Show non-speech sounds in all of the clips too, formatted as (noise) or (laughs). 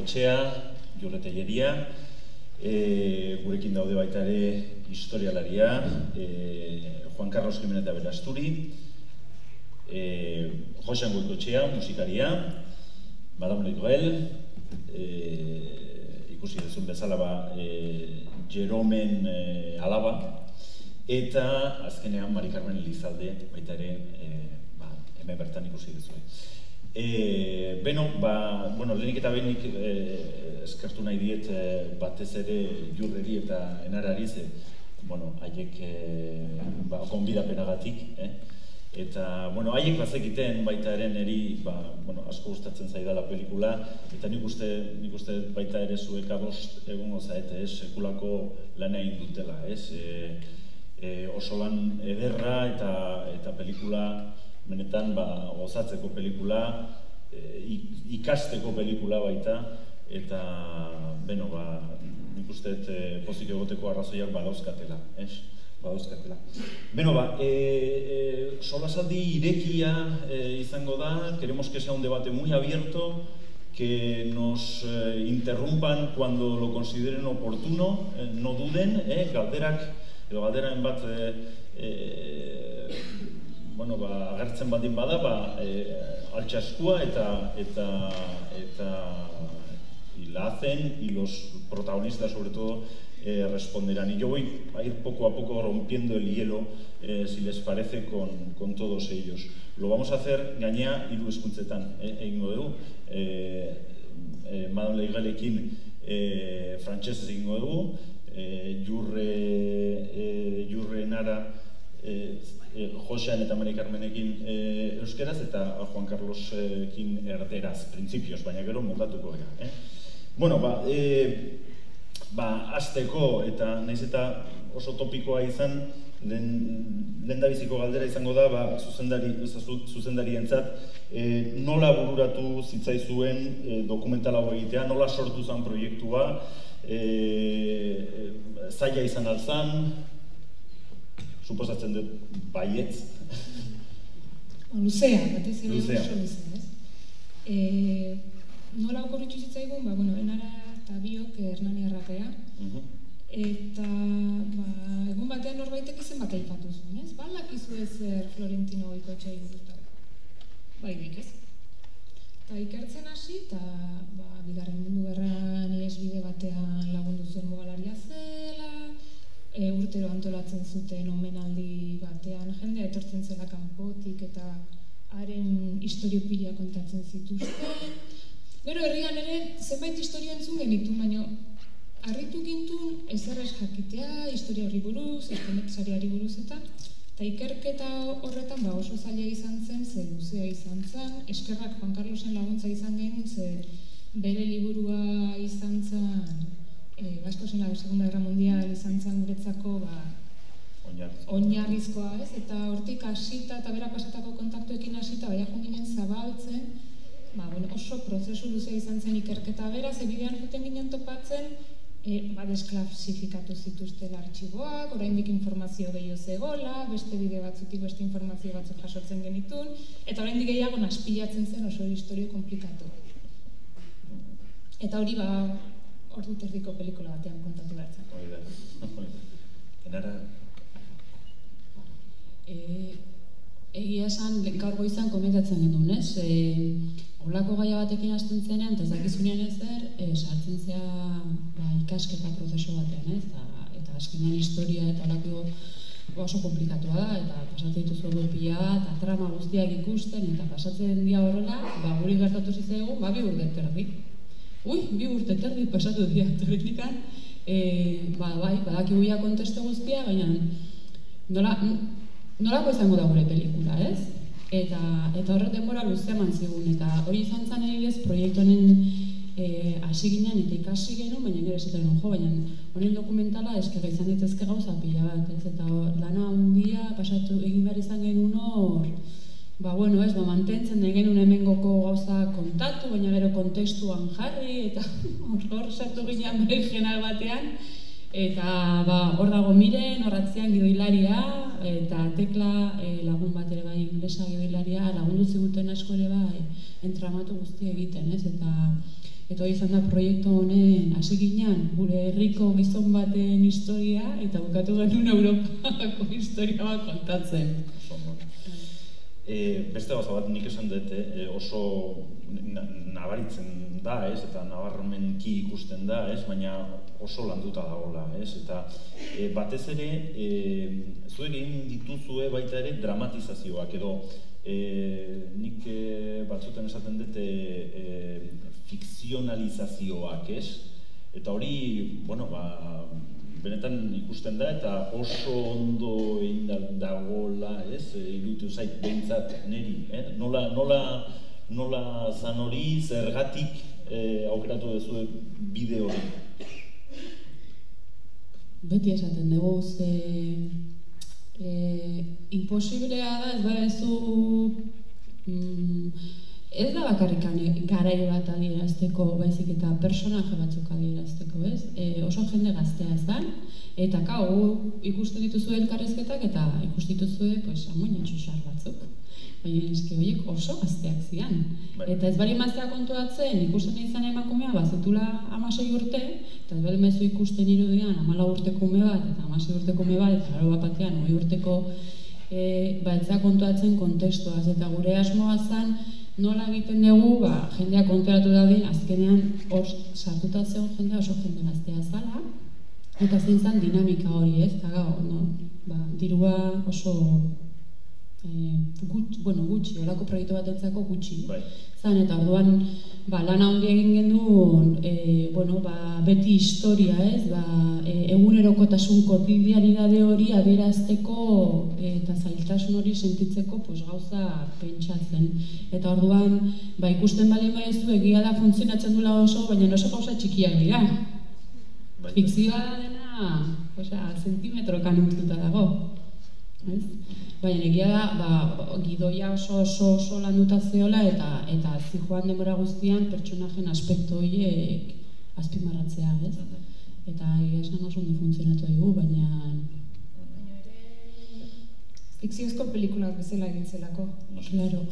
etxea, jurrete jeria, e, gurekin daude baita ere historialaria, e, Juan Carlos Jimenez da Belasturi, e, Josean Goikotxea, musikaria, Madame Legrel, e, ikusi dezun bezala ba, e, Jeromen e, alaba, eta azkenean Mari Carmen Elizalde baita ere e, ba, hemen bertan ikusi duzu. E, beno, ba, bueno, lehenik eta behenik e, eskertu nahi diet e, batez ere jurreri eta enarari ze, bueno, haiek e, ba, konbidapenagatik, eh? Eta, bueno, haiek bazekiten baita ere neri, ba, bueno, asko gustatzen zaidala pelikula, eta nik uste, nik uste baita ere zuek adost egon zaete, ez, sekulako lan egin dutela, ez, e, e, oso lan ederra eta, eta pelikula, benetan, ba, gozatzeko pelikula, e, ikasteko pelikula baita, eta, beno, ba, nik uste e, pozik egoteko arrazoiak badauzkatela, ez? badauzkatela. Beno ba, e, e, solasaldi irekia e, izango da, queremos que sea un debate muy abierto, que nos eh, interrumpan cuando lo consideren oportuno, eh, no duden, eh, galderak, edo galderaen bat eh, eh, bueno, ba, agertzen badin bada, ba, eh, altxaskua eta eta eta hacen y los protagonistas sobre todo eh, responderán. Y yo voy a ir poco a poco rompiendo el hielo, eh, si les parece, con, con, todos ellos. Lo vamos a hacer gainea hiru eskuntzetan eh, egingo dugu. Eh, eh, Madame Leigalekin eh, frantsesez egingo dugu. Eh, jurre, eh, jurre nara eh, eh, Josean eta Mari Carmenekin eh, euskeraz eta Juan Carlosekin erderaz, printzipioz, baina gero moldatuko gara. Eh? Bueno, ba, eh, ba, azteko eta naiz eta oso topikoa izan, lehen galdera izango da, ba, zuzendari, zuzendari entzat, e, nola bururatu zitzaizuen e, dokumental hau egitea, nola sortu zen proiektua, e, e, zaila izan alzan, suposatzen dut baietz. Luzea, batez ere luzea. luzea, ez? E, nola okorritxu zitzaigun, ba, bueno, enara eta biok Hernani errapea. Mhm. Eta ba, egun batean norbaitek izen bat aipatu zuen, ez? Balak izu ez er Florentino goiko txai Bai, nik ez. Eta ikertzen hasi, eta ba, bigarren urtero antolatzen zuten omenaldi batean, jendea etortzen zela kanpotik eta haren historiopila kontatzen zituzten, Gero herrian ere zenbait historia entzun genitu, baina harritu gintun ezerrez jakitea, historia horri buruz, eskenetzariari buruz eta eta ikerketa horretan ba oso zaila izan zen, ze luzea izan zen, eskerrak Juan Carlosen laguntza izan genuen, ze bere liburua izan zen, e, Basko zen Segunda Guerra Mundial izan zen guretzako, ba, oinarrizkoa, ez? Eta hortik hasita eta bera pasatako kontaktuekin hasita baia ginen zabaltzen, ba, bueno, oso prozesu luze izan zen ikerketa bera, ze bidean juten ginen topatzen, e, ba, desklasifikatu zituzten artxiboak, oraindik informazio gehiago zegola, beste bide batzutik beste informazio batzuk jasotzen genitun, eta oraindik gehiago naspilatzen zen oso historio komplikatu. Eta hori ba, ordu terdiko pelikula batean kontatu behar Hori da, (laughs) enara... E, egia esan, gaur goizan komentatzen genuen, ez? E, Olako gaia batekin hasten zenean, eta zakizunean ez der, e, sartzen zea ba, ikasketa prozesu batean, ez? Eta, eta azkenean historia eta olako oso komplikatua da, eta pasatzen dituzu pila eta trama guztiak ikusten, eta pasatzen dia horrela, ba, guri gertatu zitzaigu, ba, bi urte terdi. Ui, bi urte terdi pasatu dira, (laughs) teoretikan, e, ba, bai, badaki guia konteste guztia, baina nola, nolako izango da gure pelikula, ez? eta eta horrek denbora luze eman zigun eta hori izan zen ez proiektu honen eh hasi ginen eta ikasi gero baina gero esaten jo baina honen dokumentala eske izan daitezke gauza pila bat ez? Eta lana handia pasatu egin behar izan genuen hor ba bueno ez ba mantentzen nahi genuen hemengoko gauza kontatu baina gero kontestuan jarri eta (laughs) hor sartu ginen regional batean Eta ba, hor dago miren, horratzean gidoilaria, eta tekla e, lagun bat ere bai inglesa gidoilaria, lagundu ziguten asko ere bai entramatu guzti egiten, ez? Eta eta hori izan da proiektu honen hasi ginean, gure herriko gizon baten historia, eta bukatu genuen Europako (laughs) historia bat kontatzen. E, beste gauza bat nik esan dut, e, oso nabaritzen da, ez, eta nabarmenki ikusten da, ez, baina oso landuta dagoela, ez, eta e, batez ere, e, zuek egin dituzue baita ere dramatizazioak, edo e, nik e, batzuten esaten dut e, fikzionalizazioak, ez, eta hori, bueno, ba, benetan ikusten da eta oso ondo egin dagoela, ez? E, iruditu zait beintzat neri, eh? Nola nola nola zan hori zergatik eh, aukeratu duzu bide hori? Beti esaten dugu ze eh, imposiblea da ez badezu mm, ez da bakarrik garai bat adierazteko, baizik eta personaje batzuk adierazteko, ez? E, oso jende gaztea zen, eta kau, ikusten dituzu elkarrezketak eta ikusten dituzue, pues, amoinen susar batzuk. Baina eski horiek oso gazteak zian. Bai. Eta ez bali maztea kontuatzen, ikusten izan emakumea, bazetula amasei urte, eta ez bali mazu ikusten irudian, amala urteko ume bat, eta amasei urteko ume bat, eta gero bat batean, urteko, e, ba, kontuatzen kontestuaz, eta gure asmoa zen, nola egiten dugu, ba, jendea konturatu dadin, azkenean hor sartuta zeon jendea oso jende gaztea zala, eta zein zen dinamika hori ez, eta gau, no? ba, dirua oso e, gut, bueno, gutxi, olako proiektu bat entzako gutxi. Bai. Zan, eta orduan, ba, lan handi egin gendu, e, bueno, ba, beti historia, ez, ba, e, egunerokotasun kotidianidade hori adierazteko e, eta zailtasun hori sentitzeko pues, gauza pentsatzen. Eta orduan, ba, ikusten bali maizu, egia da funtzionatzen dula oso, baina oso gauza txikiak dira. Bai. Fikzioa dena, osea, sentimetro kanuntuta dago. Ez? Baina egia da, ba, gidoia oso oso oso landuta zeola eta eta zi joan denbora guztian pertsonajen aspektu horiek azpimarratzea, ez? Eta egia esan oso ondo funtzionatu dugu, baina fikziozko pelikulak bezala egin zelako. Claro.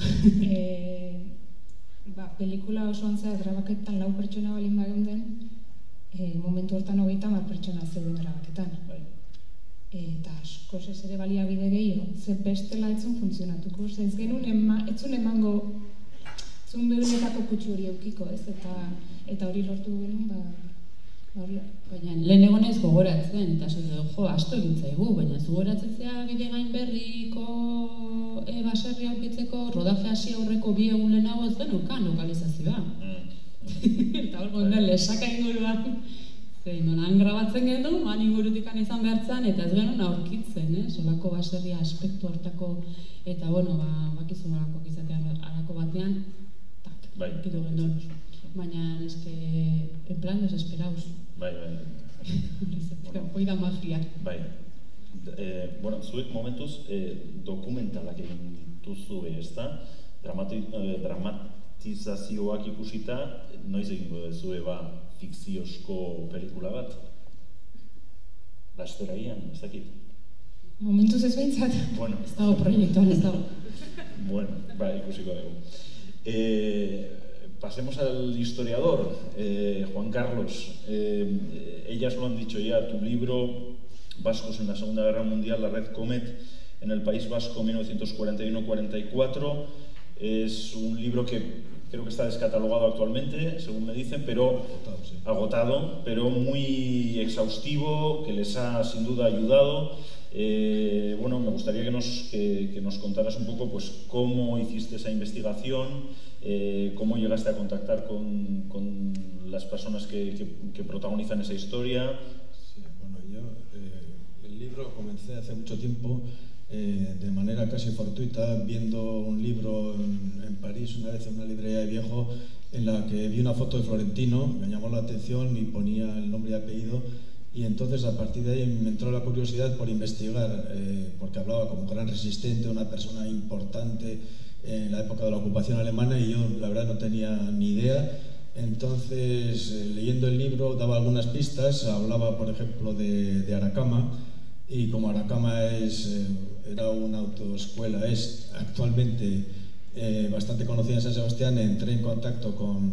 e, (laughs) ba, pelikula oso antzea grabaketan lau pertsona balin bageunden, e, momentu hortan hogeita mar pertsona zeuden grabaketan. Bai eta asko ez ere baliabide gehiago, ze bestela etzun funtzionatuko, ze ez genuen ema, etzun emango zun bebenetako kutsu hori eukiko, ez, eta eta hori lortu genuen, ba, ba Baina, lehen egonez gogoratzen, eta zut jo, asto egin zaigu, baina zu gogoratzen zea bide gain berriko e, baserri aurkitzeko, rodaje hasi aurreko bi egun lehenago ez den ukan lokalizazioa. Mm. (laughs) eta hor gondel, lesaka inguruan, Zein, nolan grabatzen gendu, man ingurutik izan behartzen, eta ez genuen aurkitzen, eh? Solako baserria aspektu hartako, eta bueno, ba, bakizu nolako izatean alako batean, tak, bai. kitu genuen. Baina, eske, en plan, desesperauz. Bai, bai. bueno. Hoi da magia. Bai. Eh, bueno, zuek momentuz eh, dokumentalak egin dituzu ez da? Dramati, eh, dramatizazioak ikusita, noiz egingo dezue ba, fikziozko pelikula bat? Lastera ian, ez dakit? Momentuz ez behintzat. Bueno. Ez dago proiektuan, ez dago. bueno, ba, ikusiko dugu. Eh, pasemos al historiador, eh, Juan Carlos. Eh, ellas lo han dicho ya, tu libro, Vascos en la Segunda Guerra Mundial, la Red Comet, en el País Vasco 1941-44, es un libro que creo que está descatalogado actualmente, según me dicen, pero agotado, pero muy exhaustivo, que les ha sin duda ayudado. Eh, bueno, me gustaría que nos, que, nos, contaras un poco pues, cómo hiciste esa investigación, eh, cómo llegaste a contactar con, con las personas que, que, protagonizan esa historia. Sí, bueno, yo eh, el libro comencé hace mucho tiempo eh, de manera casi fortuita viendo un libro en, París una vez en una librería de viejo en la que vi una foto de Florentino, me llamó la atención y ponía el nombre y apellido y entonces a partir de ahí me entró la curiosidad por investigar, eh, porque hablaba como gran resistente, una persona importante en la época de la ocupación alemana y yo la verdad no tenía ni idea. Entonces, eh, leyendo el libro, daba algunas pistas, hablaba, por ejemplo, de, de Aracama, y como Aracama es, eh, era una autoescuela, es actualmente eh, bastante conocida en San Sebastián, entré en contacto con,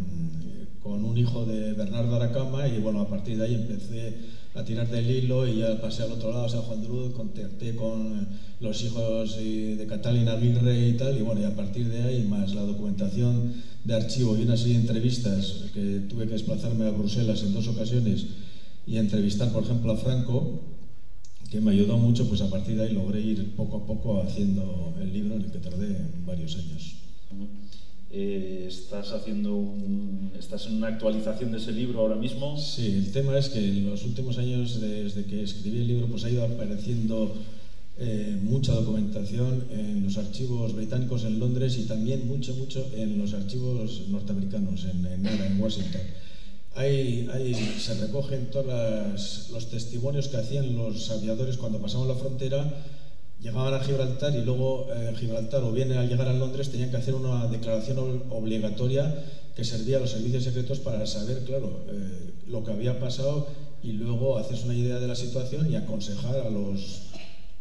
con un hijo de Bernardo Aracama y bueno, a partir de ahí empecé a tirar del hilo y ya pasé al otro lado, a San Juan de Luz, contacté con los hijos de Catalina Aguirre y tal, y bueno, y a partir de ahí, más la documentación de archivo y una serie de entrevistas que tuve que desplazarme a Bruselas en dos ocasiones y entrevistar, por ejemplo, a Franco, que me ayudó mucho, pues a partir de ahí logré ir poco a poco haciendo el libro en el que tardé varios años. Eh, estás haciendo un, estás en una actualización de ese libro ahora mismo. Sí, el tema es que en los últimos años desde que escribí el libro pues ha ido apareciendo eh, mucha documentación en los archivos británicos en Londres y también mucho, mucho en los archivos norteamericanos, en, en, en Washington. Hay, se recogen todos los testimonios que hacían los aviadores cuando pasaban la frontera, llegaban a Gibraltar y luego eh, Gibraltar o bien al llegar a Londres tenían que hacer una declaración obligatoria que servía a los servicios secretos para saber, claro, eh, lo que había pasado y luego hacerse una idea de la situación y aconsejar a los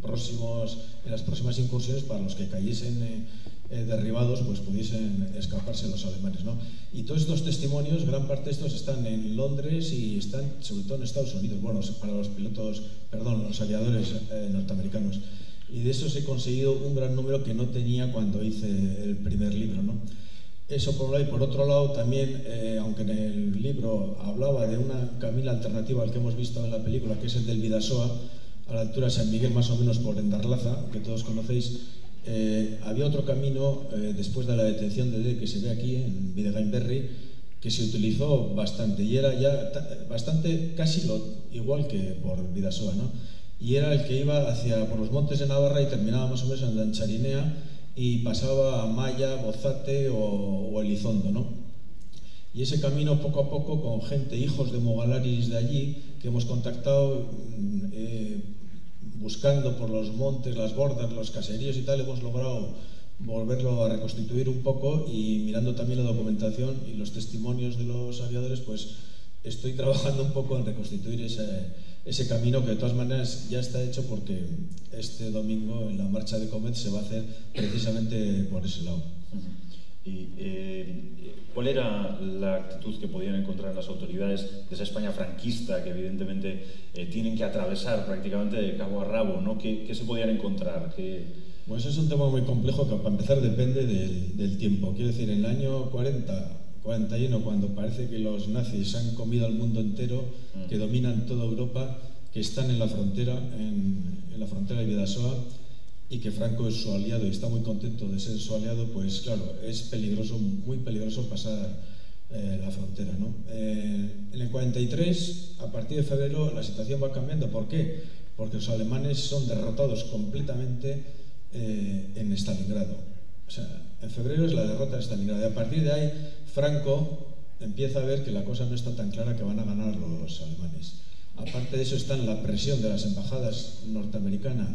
próximos, en las próximas incursiones para los que cayesen eh, eh, derribados, pues pudiesen escaparse los alemanes. ¿no? Y todos estos testimonios, gran parte de estos están en Londres y están sobre todo en Estados Unidos, bueno, para los pilotos, perdón, los aviadores eh, norteamericanos. Y de esos he conseguido un gran número que no tenía cuando hice el primer libro. ¿no? Eso por un lado y por otro lado también, eh, aunque en el libro hablaba de una camino alternativa al que hemos visto en la película, que es el del Vidasoa, a la altura de San Miguel, más o menos por Endarlaza, que todos conocéis, eh, había otro camino eh, después de la detención de D que se ve aquí en Videgainberry que se utilizó bastante y era ya bastante casi lo, igual que por Vidasoa, ¿no? Y era el que iba hacia por los montes de Navarra y terminaba más o menos en Lancharinea y pasaba a Maya, Bozate o, o Elizondo, ¿no? Y ese camino poco a poco con gente, hijos de Mogalaris de allí, que hemos contactado, mm, eh, buscando por los montes, las bordas, los caseríos y tal, hemos logrado volverlo a reconstituir un poco y mirando también la documentación y los testimonios de los aviadores, pues estoy (laughs) trabajando un poco en reconstituir ese, ese camino que de todas maneras ya está hecho porque este domingo en la marcha de Comet se va a hacer precisamente por ese lado. ¿Y eh, cuál era la actitud que podían encontrar las autoridades de esa España franquista que evidentemente eh, tienen que atravesar prácticamente de cabo a rabo? ¿no? ¿Qué, qué se podían encontrar? ¿Qué... Pues es un tema muy complejo que para empezar depende del, del tiempo. Quiero decir, en el año 40, 41, cuando parece que los nazis han comido al mundo entero, mm. que dominan toda Europa, que están en la frontera, en, en la frontera de Vidasoa, y que Franco es su aliado y está muy contento de ser su aliado, pues claro, es peligroso, muy peligroso pasar eh, la frontera. ¿no? Eh, en el 43, a partir de febrero, la situación va cambiando. ¿Por qué? Porque los alemanes son derrotados completamente eh, en Stalingrado. O sea, en febrero es la derrota de Stalingrado. Y a partir de ahí, Franco empieza a ver que la cosa no está tan clara que van a ganar los alemanes. Aparte de eso está en la presión de las embajadas norteamericanas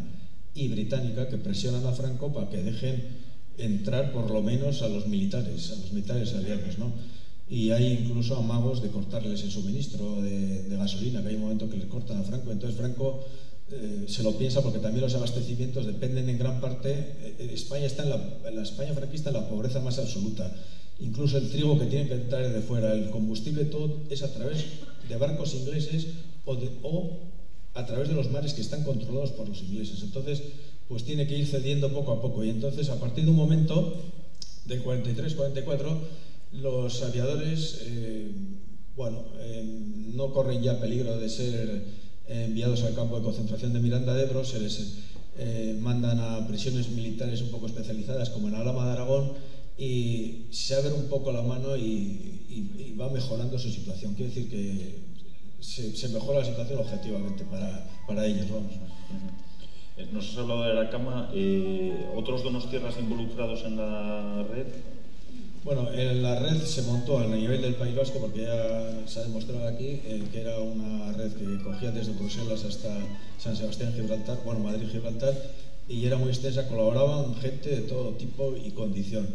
y británica que presionan a Franco para que dejen entrar por lo menos a los militares, a los militares aliados, ¿no? Y hay incluso amagos de cortarles el suministro de, de gasolina, que hay un momento que le cortan a Franco. Entonces Franco eh, se lo piensa porque también los abastecimientos dependen en gran parte. Eh, España está en la, en la España franquista en la pobreza más absoluta. Incluso el trigo que tienen que entrar de fuera, el combustible, todo es a través de barcos ingleses o, de, o a través de los mares que están controlados por los ingleses. Entonces, pues tiene que ir cediendo poco a poco. Y entonces, a partir de un momento, del 43-44, los aviadores, eh, bueno, eh, no corren ya peligro de ser enviados al campo de concentración de Miranda de Ebro, se les eh, mandan a prisiones militares un poco especializadas, como en Alama de Aragón, y se abre un poco la mano y, y, va mejorando su situación. Quiere decir que se, se, mejora la situación objetivamente para, para ellos. Vamos. Eh, nos has hablado de la cama. Eh, ¿Otros tierras involucrados en la red? Bueno, en la red se montó a nivel del País Vasco porque ya se ha demostrado aquí eh, que era una red que cogía desde Bruselas hasta San Sebastián, Gibraltar, bueno, Madrid, Gibraltar, y era muy extensa, colaboraban gente de todo tipo y condición.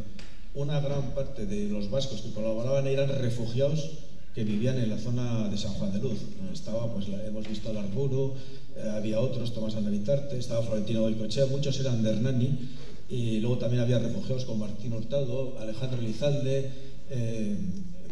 una gran parte de los vascos que colaboraban eran refugiados que vivían en la zona de San Juan de Luz. Estaba, pues hemos visto al Arburu, eh, había otros, Tomás Anavitarte, estaba Florentino Goicochea, muchos eran de Hernani, y luego también había refugiados como Martín Hurtado, Alejandro Lizalde, eh,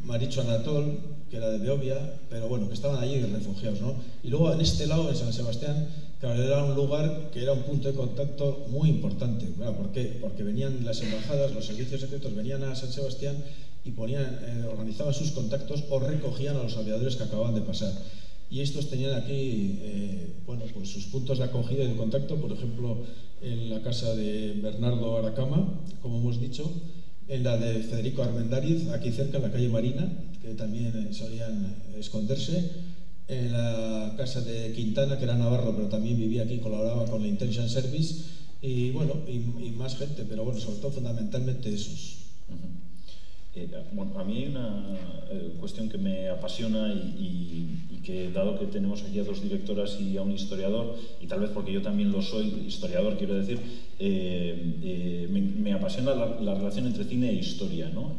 Maricho Anatol, que era de Beovia, pero bueno, que estaban allí refugiados, ¿no? Y luego en este lado, en San Sebastián, claro, era un lugar que era un punto de contacto muy importante. ¿Por qué? Porque venían las embajadas, los servicios secretos venían a San Sebastián y ponían, eh, organizaban sus contactos o recogían a los aviadores que acababan de pasar. Y estos tenían aquí eh, bueno, pues sus puntos de acogida y de contacto, por ejemplo, en la casa de Bernardo Aracama, como hemos dicho, en la de Federico Armendariz, aquí cerca, en la calle Marina, que también eh, solían esconderse, en la casa de Quintana, que era Navarro, pero también vivía aquí, colaboraba con la Intelligence Service, y bueno, y, más gente, pero bueno, sobre todo fundamentalmente esos. Eh, bueno, a mí una eh, cuestión que me apasiona y, que dado que tenemos aquí a dos directoras y a un historiador, y tal vez porque yo también lo soy, historiador quiero decir, eh, me, apasiona la, relación entre cine e historia. ¿no?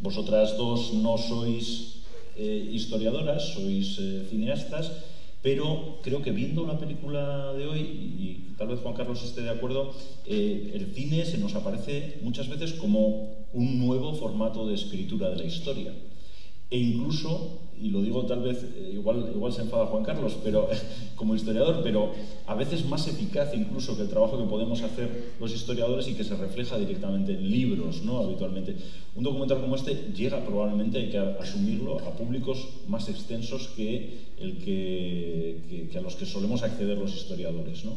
vosotras dos no sois historiadoras, sois cineastas, pero creo que viendo la película de hoy, y tal vez Juan Carlos esté de acuerdo, el cine se nos aparece muchas veces como un nuevo formato de escritura de la historia. E incluso y lo digo tal vez, eh, igual, igual se enfada Juan Carlos, pero (laughs) como historiador, pero a veces más eficaz incluso que el trabajo que podemos hacer los historiadores y que se refleja directamente en libros, ¿no? Habitualmente. Un documental como este llega probablemente, hay que asumirlo, a públicos más extensos que, el que, a los que solemos acceder los historiadores, ¿no?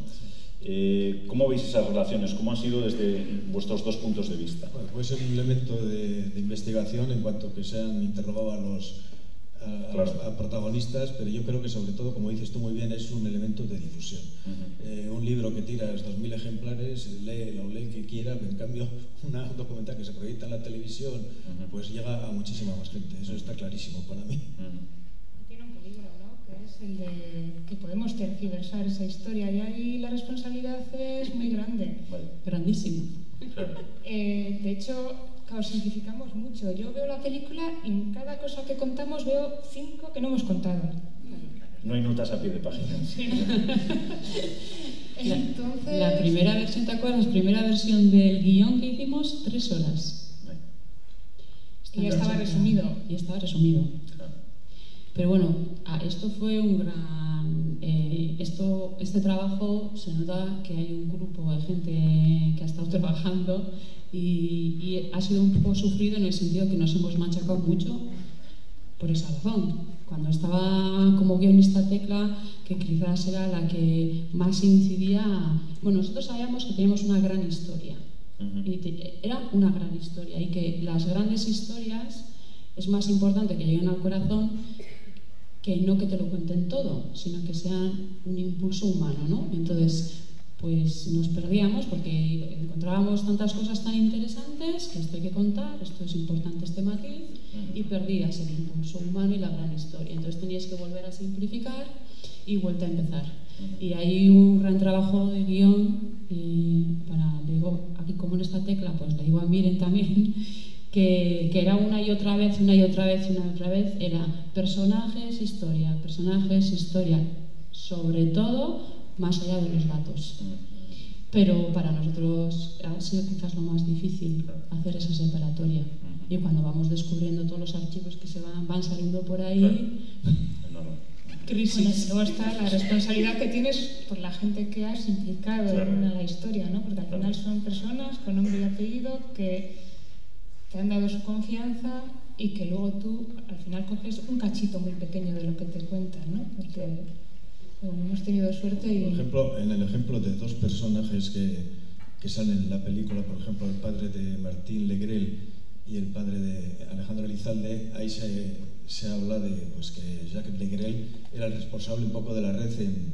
Eh, ¿Cómo veis esas relaciones? ¿Cómo han sido desde vuestros dos puntos de vista? Bueno, puede ser un elemento de, de investigación en cuanto que se han interrogado a los a, protagonistas, pero yo creo que sobre todo, como dices tú muy bien, es un elemento de difusión. Eh, un libro que tiras 2.000 ejemplares, lee, lo lee que quiera, pero en cambio (laughs) una, un documental que se proyecta en la televisión, pues llega a muchísima más gente. Eso está clarísimo para mí. Tiene un peligro, ¿no? Que es el de que podemos tergiversar esa historia y ahí la responsabilidad es muy grande. Grandísima. Eh, de hecho, Claro, simplificamos mucho. Yo veo la película y en cada cosa que contamos veo cinco que no hemos contado. No hay notas a pie de página. (laughs) (laughs) Entonces... La primera versión, ¿te acuerdas? La primera versión del guion que hicimos, tres horas. y estaba resumido. Y estaba resumido. Pero bueno, esto fue un gran... Eh, esto, este trabajo se nota que hay un grupo de gente que ha estado (laughs) trabajando y, ha sido un poco sufrido en el sentido que nos hemos machacado mucho por esa razón. Cuando estaba como guionista Tecla, que quizás era la que más incidía, bueno, nosotros sabíamos que teníamos una gran historia, y era una gran historia, y que las grandes historias es más importante que lleguen al corazón que no que te lo cuenten todo, sino que sean un impulso humano, ¿no? Entonces, pues nos perdíamos porque encontrábamos tantas cosas tan interesantes que esto hay que contar, esto es importante este matiz, y perdías el impulso humano y la gran historia. Entonces tenías que volver a simplificar y vuelta a empezar. Y hay un gran trabajo de guion, eh, para, digo, aquí como en esta tecla, pues le digo a Miren también, que, que, era una y otra vez, una y otra vez, una y otra vez, era personajes, historia, personajes, historia, sobre todo más allá de los datos. Pero para nosotros ha sido quizás lo más difícil hacer esa separatoria. Y cuando vamos descubriendo todos los archivos que se van, van saliendo por ahí, crisis. luego está la responsabilidad que tienes por la gente que has implicado en la historia, ¿no? Porque al final son personas con nombre y apellido que te han dado su confianza y que luego tú al final coges un cachito muy pequeño de lo que te cuentan, ¿no? Porque hemos tenido suerte y... Por ejemplo, en el ejemplo de dos personajes que, que salen en la película, por ejemplo, el padre de Martín Legrel y el padre de Alejandro Elizalde, ahí se, se habla de pues, que Jacques Legrel era el responsable un poco de la red en,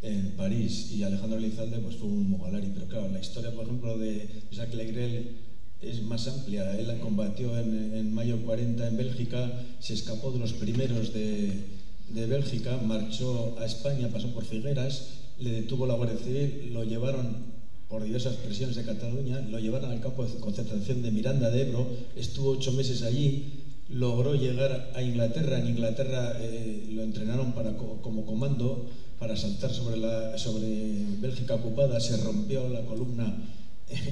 en París y Alejandro Elizalde pues, fue un mogalari. Pero claro, la historia, por ejemplo, de Jacques Legrel es más amplia. Él combatió en, en mayo 40 en Bélgica, se escapó de los primeros de Bélgica, marchó a España, pasó por Figueras, le detuvo la Guardia Civil, lo llevaron por diversas presiones de Cataluña, lo llevaron al campo de concentración de Miranda de Ebro, estuvo ocho meses allí, logró llegar a Inglaterra, en Inglaterra eh, lo entrenaron para, como comando para saltar sobre, la, sobre Bélgica ocupada, se rompió la columna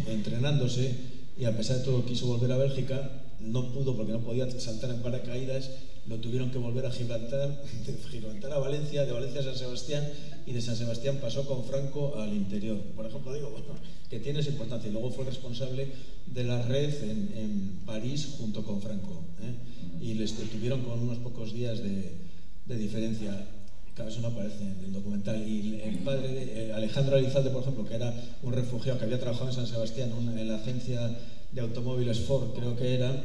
entrenándose y a pesar de todo quiso volver a Bélgica, no pudo porque no podía saltar en paracaídas, lo tuvieron que volver a Gibraltar, de Gibraltar a Valencia, de Valencia a San Sebastián y de San Sebastián pasó con Franco al interior. Por ejemplo, digo, bueno, (laughs) que tiene esa importancia. Y luego fue responsable de la red en, en París junto con Franco. ¿eh? Y les detuvieron con unos pocos días de, de diferencia. Claro, eso no aparece en el documental. Y el padre de Alejandro Alizalde, por ejemplo, que era un refugiado que había trabajado en San Sebastián, en la agencia de automóviles Ford, creo que era,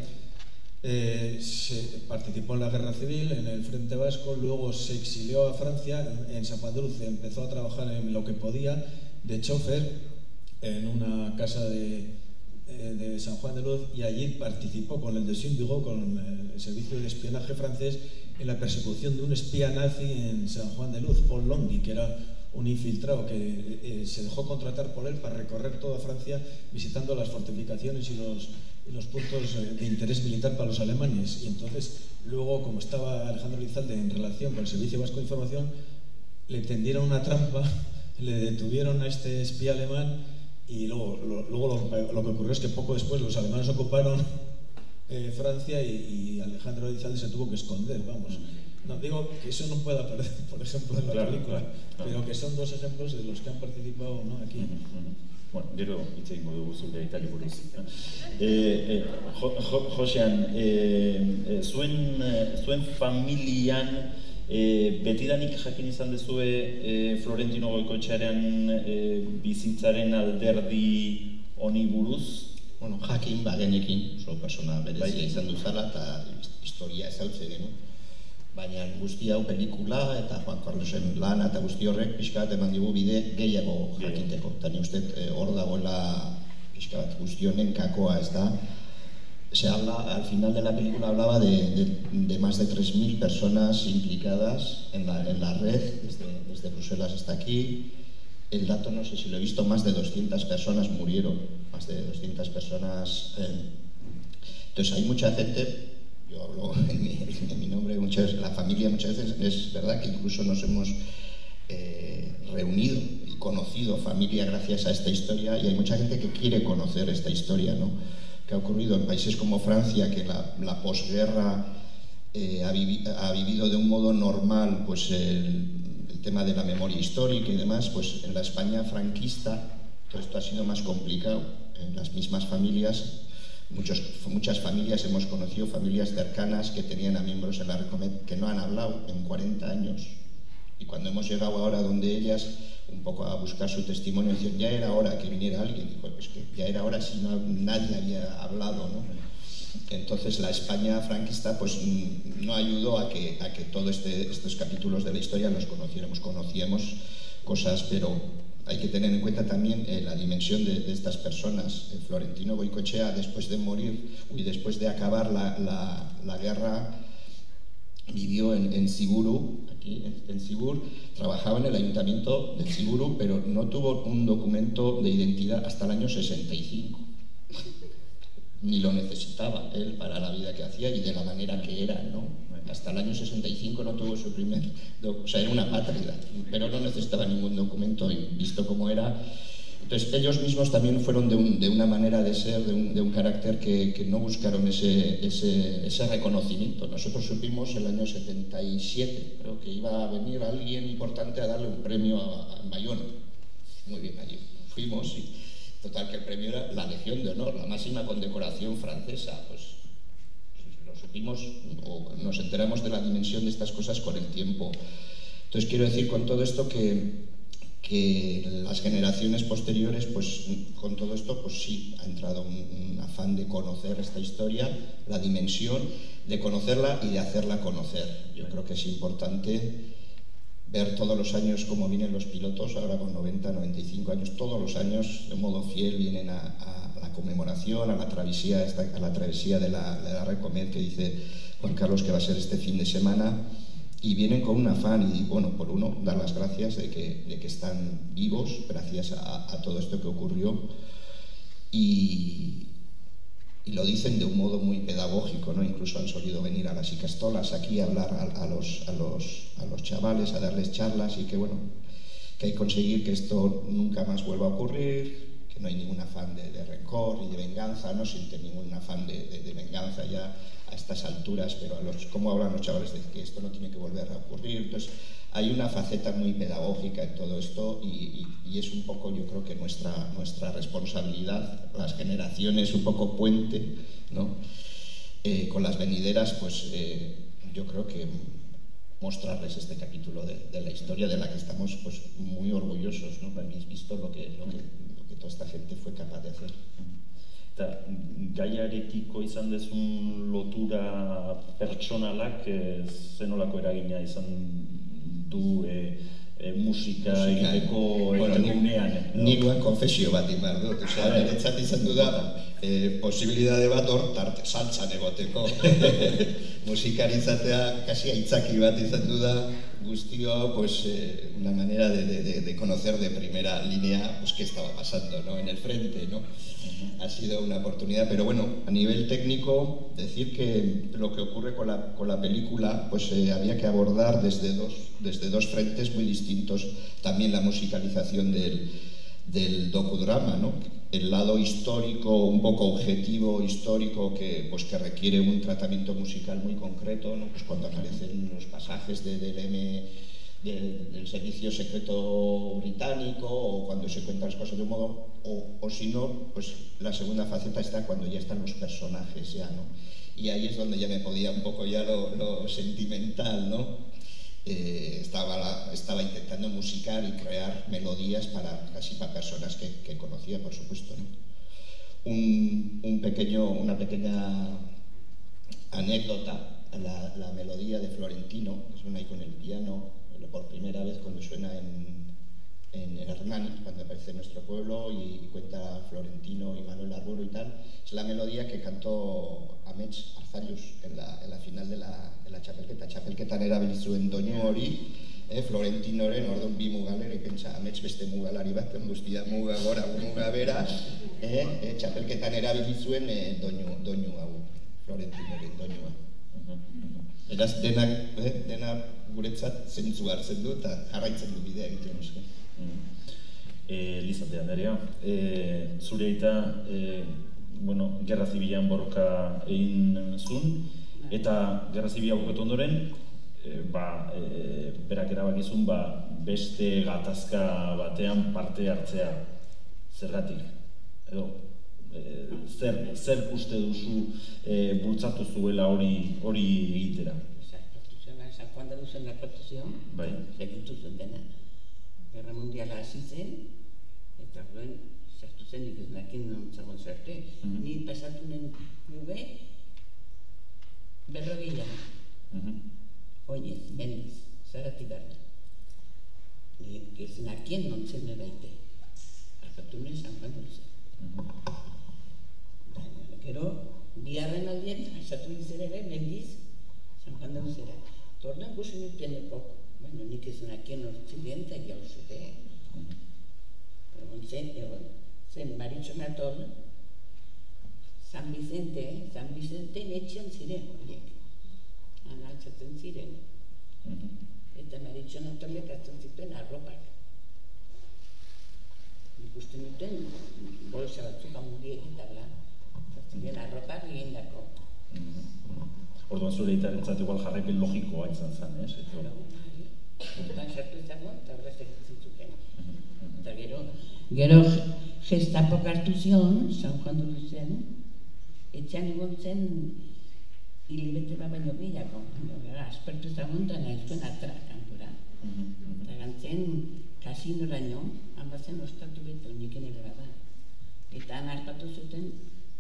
eh, se participó en la guerra civil, en el Frente Vasco, luego se exilió a Francia, en Zapadulce empezó a trabajar en lo que podía, de chofer, en una casa de, eh, de San Juan de Luz, y allí participó con el de Vigo, con el servicio de espionaje francés, en la persecución de un espía nazi en San Juan de Luz, Paul Longhi, que era un infiltrado que eh, se dejó contratar por él para recorrer toda Francia visitando las fortificaciones y los, los puntos eh, de interés militar para los alemanes. Y entonces, luego, como estaba Alejandro Lizalde en relación con el Servicio Vasco de Información, le tendieron una trampa, (laughs) le detuvieron a este espía alemán y luego, lo, luego lo, que ocurrió es que poco después los alemanes ocuparon eh, Francia y, y Alejandro Lizalde se tuvo que esconder, vamos. No, digo que eso no puede aparecer, (laughs) por ejemplo, en la película, pero que son dos ejemplos de los que han participado ¿no? aquí. Bueno, gero hitz egingo dugu zure itali buruz. Eh, eh, jo, jo, Josean, zuen, zuen familian eh, betidanik jakin izan dezue eh, Florentino Goikoetxearen eh, bizitzaren alderdi honi buruz? Bueno, jakin bagenekin, oso persona berezia bai. izan duzala eta historia ezautze genuen baina guzti hau pelikula eta Juan Carlosen lana eta guzti horrek pixka bat eman digu bide gehiago jakiteko. Eta ni uste eh, hor dagoela pixka bat guzti honen kakoa ez da. Se habla, al final de la película hablaba de, de, de más de 3.000 personas implicadas en la, en la red, desde, desde Bruselas hasta aquí. El dato no sé si lo he visto, más de 200 personas murieron, más de 200 personas. Eh. Entonces hay mucha gente yo hablo (laughs) en mi, nombre, muchas la familia muchas veces, es verdad que incluso nos hemos eh, reunido y conocido familia gracias a esta historia y hay mucha gente que quiere conocer esta historia, ¿no? Que ha ocurrido en países como Francia, que la, la posguerra eh, ha, vivi ha, vivido de un modo normal pues el, el tema de la memoria histórica y demás, pues en la España franquista todo esto ha sido más complicado. En las mismas familias Muchos, muchas familias hemos conocido, familias cercanas que tenían a miembros en la Recomet que no han hablado en 40 años. Y cuando hemos llegado ahora donde ellas, un poco a buscar su testimonio, decir, ya era hora que viniera alguien. Dijo, pues que ya era hora si no, nadie había hablado, ¿no? Entonces la España franquista pues mm, no ayudó a que, a que todos este, estos capítulos de la historia los conociéramos, conocíamos cosas, pero hay que tener en cuenta también eh, la dimensión de, de estas personas. Eh, Florentino Boicochea, después de morir y después de acabar la, la, la guerra, vivió en, en Siguru, aquí en, en Sigur, trabajaba en el ayuntamiento de Siguru, pero no tuvo un documento de identidad hasta el año 65. Ni lo necesitaba él para la vida que hacía y de la manera que era, ¿no? hasta el año 65 no tuvo su primer, o sea, era una patria, pero no necesitaba ningún documento y visto cómo era. Entonces ellos mismos también fueron de, un, de una manera de ser, de un, de un carácter que, que, no buscaron ese, ese, ese, reconocimiento. Nosotros supimos el año 77, creo que iba a venir alguien importante a darle un premio a, a Bayón. Muy bien, allí fuimos y total que el premio era la Legión de Honor, la máxima condecoración francesa. Pues supimos o nos enteramos de la dimensión de estas cosas con el tiempo. Entonces quiero decir con todo esto que, que las generaciones posteriores, pues con todo esto, pues sí, ha entrado un, afán de conocer esta historia, la dimensión, de conocerla y de hacerla conocer. Yo creo que es importante ver todos los años cómo vienen los pilotos, ahora con 90, 95 años, todos los años de modo fiel vienen a, a conmemoración, a la travesía, a la travesía de la, de la que dice Juan Carlos que va a ser este fin de semana y vienen con un afán y, bueno, por uno, dar las gracias de que, de que están vivos gracias a, todo esto que ocurrió y, y lo dicen de un modo muy pedagógico, ¿no? Incluso han solido venir a las icastolas aquí a hablar a, los, a, los, a los chavales, a darles charlas y que, bueno, que hay que conseguir que esto nunca más vuelva a ocurrir, no hay ningún afán de, de rencor y de venganza, no siente ningún afán de, venganza ya a estas alturas, pero a los, ¿cómo hablan los chavales de que esto no tiene que volver a ocurrir? Entonces, hay una faceta muy pedagógica en todo esto y, es un poco, yo creo que nuestra, nuestra responsabilidad, las generaciones, un poco puente, ¿no? Eh, con las venideras, pues eh, yo creo que mostrarles este capítulo de, la historia de la que estamos pues, muy orgullosos, ¿no? Habéis visto lo que, que toda esta gente fue capaz de hacer. Eta gaiarekiko izan dezun lotura pertsonalak e, zenolako eragina izan du e, e, musika, musika egiteko bueno, egunean. Nikoen konfesio bat imar dut, osea, niretzat izan du da, e, posibilidade bat hor tarte saltzan egoteko. (laughs) (laughs) Musikaritzatea kasi aitzaki bat izan du da, guztio, pues, eh, una manera de, de, de, conocer de primera línea pues, qué estaba pasando ¿no? en el frente. ¿no? Ha sido una oportunidad, pero bueno, a nivel técnico, decir que lo que ocurre con la, con la película, pues eh, había que abordar desde dos, desde dos frentes muy distintos también la musicalización del, del docudrama, ¿no? el lado histórico, un poco objetivo histórico que, pues, que requiere un tratamiento musical muy concreto, ¿no? pues cuando aparecen los pasajes de, del M del, del, servicio secreto británico o cuando se cuentan las cosas de un modo, o, o si no, pues la segunda faceta está cuando ya están los personajes ya, ¿no? Y ahí es donde ya me podía un poco ya lo, lo sentimental, ¿no? Eh, estaba, la, estaba intentando musicar y crear melodías para casi para personas que, que conocía, por supuesto. ¿no? Un, un, pequeño, una pequeña anécdota, la, la, melodía de Florentino, que suena ahí con el piano, por primera vez cuando suena en, en Hernán, cuando aparece en nuestro pueblo y, y cuenta Florentino y Manuel Arburo y tal, es la melodía que cantó Amets Arzallus en la, en la final de la, de la txapelketa. Txapelketan erabili zuen doinu hori, eh, Florentinoren orduan bi mugalere, pentsa Amets beste mugalari bat, guztia muga gora, muga bera, eh, eh, txapelketan erabili zuen eh, doinu, doinu hau, Florentinoren doinua. Eraz denak, eh, dena guretzat zentzu hartzen du eta jarraitzen du bidea egiten eske. Eh, Lizate Anderea, eh, zure eta eh, bueno, gerra zibilan borroka egin zuen, eta gerra zibila buketu ondoren, e, ba, e, berak erabakizun ba, beste gatazka batean parte hartzea zergatik. Edo, e, zer, zer uste duzu e, bultzatu zuela hori hori egitera? Cuando duzen la protezion, bai. segitu zuen dena. Gerra mundiala hasi zen, eta duen sartu zen nik ez nakin non zagon zerte. Mm -hmm. Ni pasatu nen nube, berrogila. Mm -hmm. Oinez, meniz, zarati behar. Ni ez nakien non zen eraite. Arpatu nen San Juan duz. Mm -hmm. Gero, biharren aldien, pasatu izan ere, mendiz, San Juan duz era. Torna gusi baina nik ez nakien non ziren eta jauzute. Mm -hmm. Egon zen, egon, zen Maritxonaton, San Vicente, San Vicente netxian ziren horiek. Analtzatzen ziren. Mm -hmm. Eta Maritxonatorlek hartzen zituen arropak. Ikusten duten, bolsa batzuk amuriek eta bla. Ziren arropak egin dako. Mm -hmm. Orduan zure eta entzat igual jarrepen logikoa izan zen, eh? Orduan sartu izango, eta horrez egiten zuten. Eta gero, gero gestapo hartu zion, San Juan du zen, etxean egon zen hilibete bat baino gehiago. Gara, aspertu zaguntan nahi zuen atra kanpura. Eta gantzen, kasinoraino, hanbazen ostatu betu niken ere bada. Eta han hartatu zuten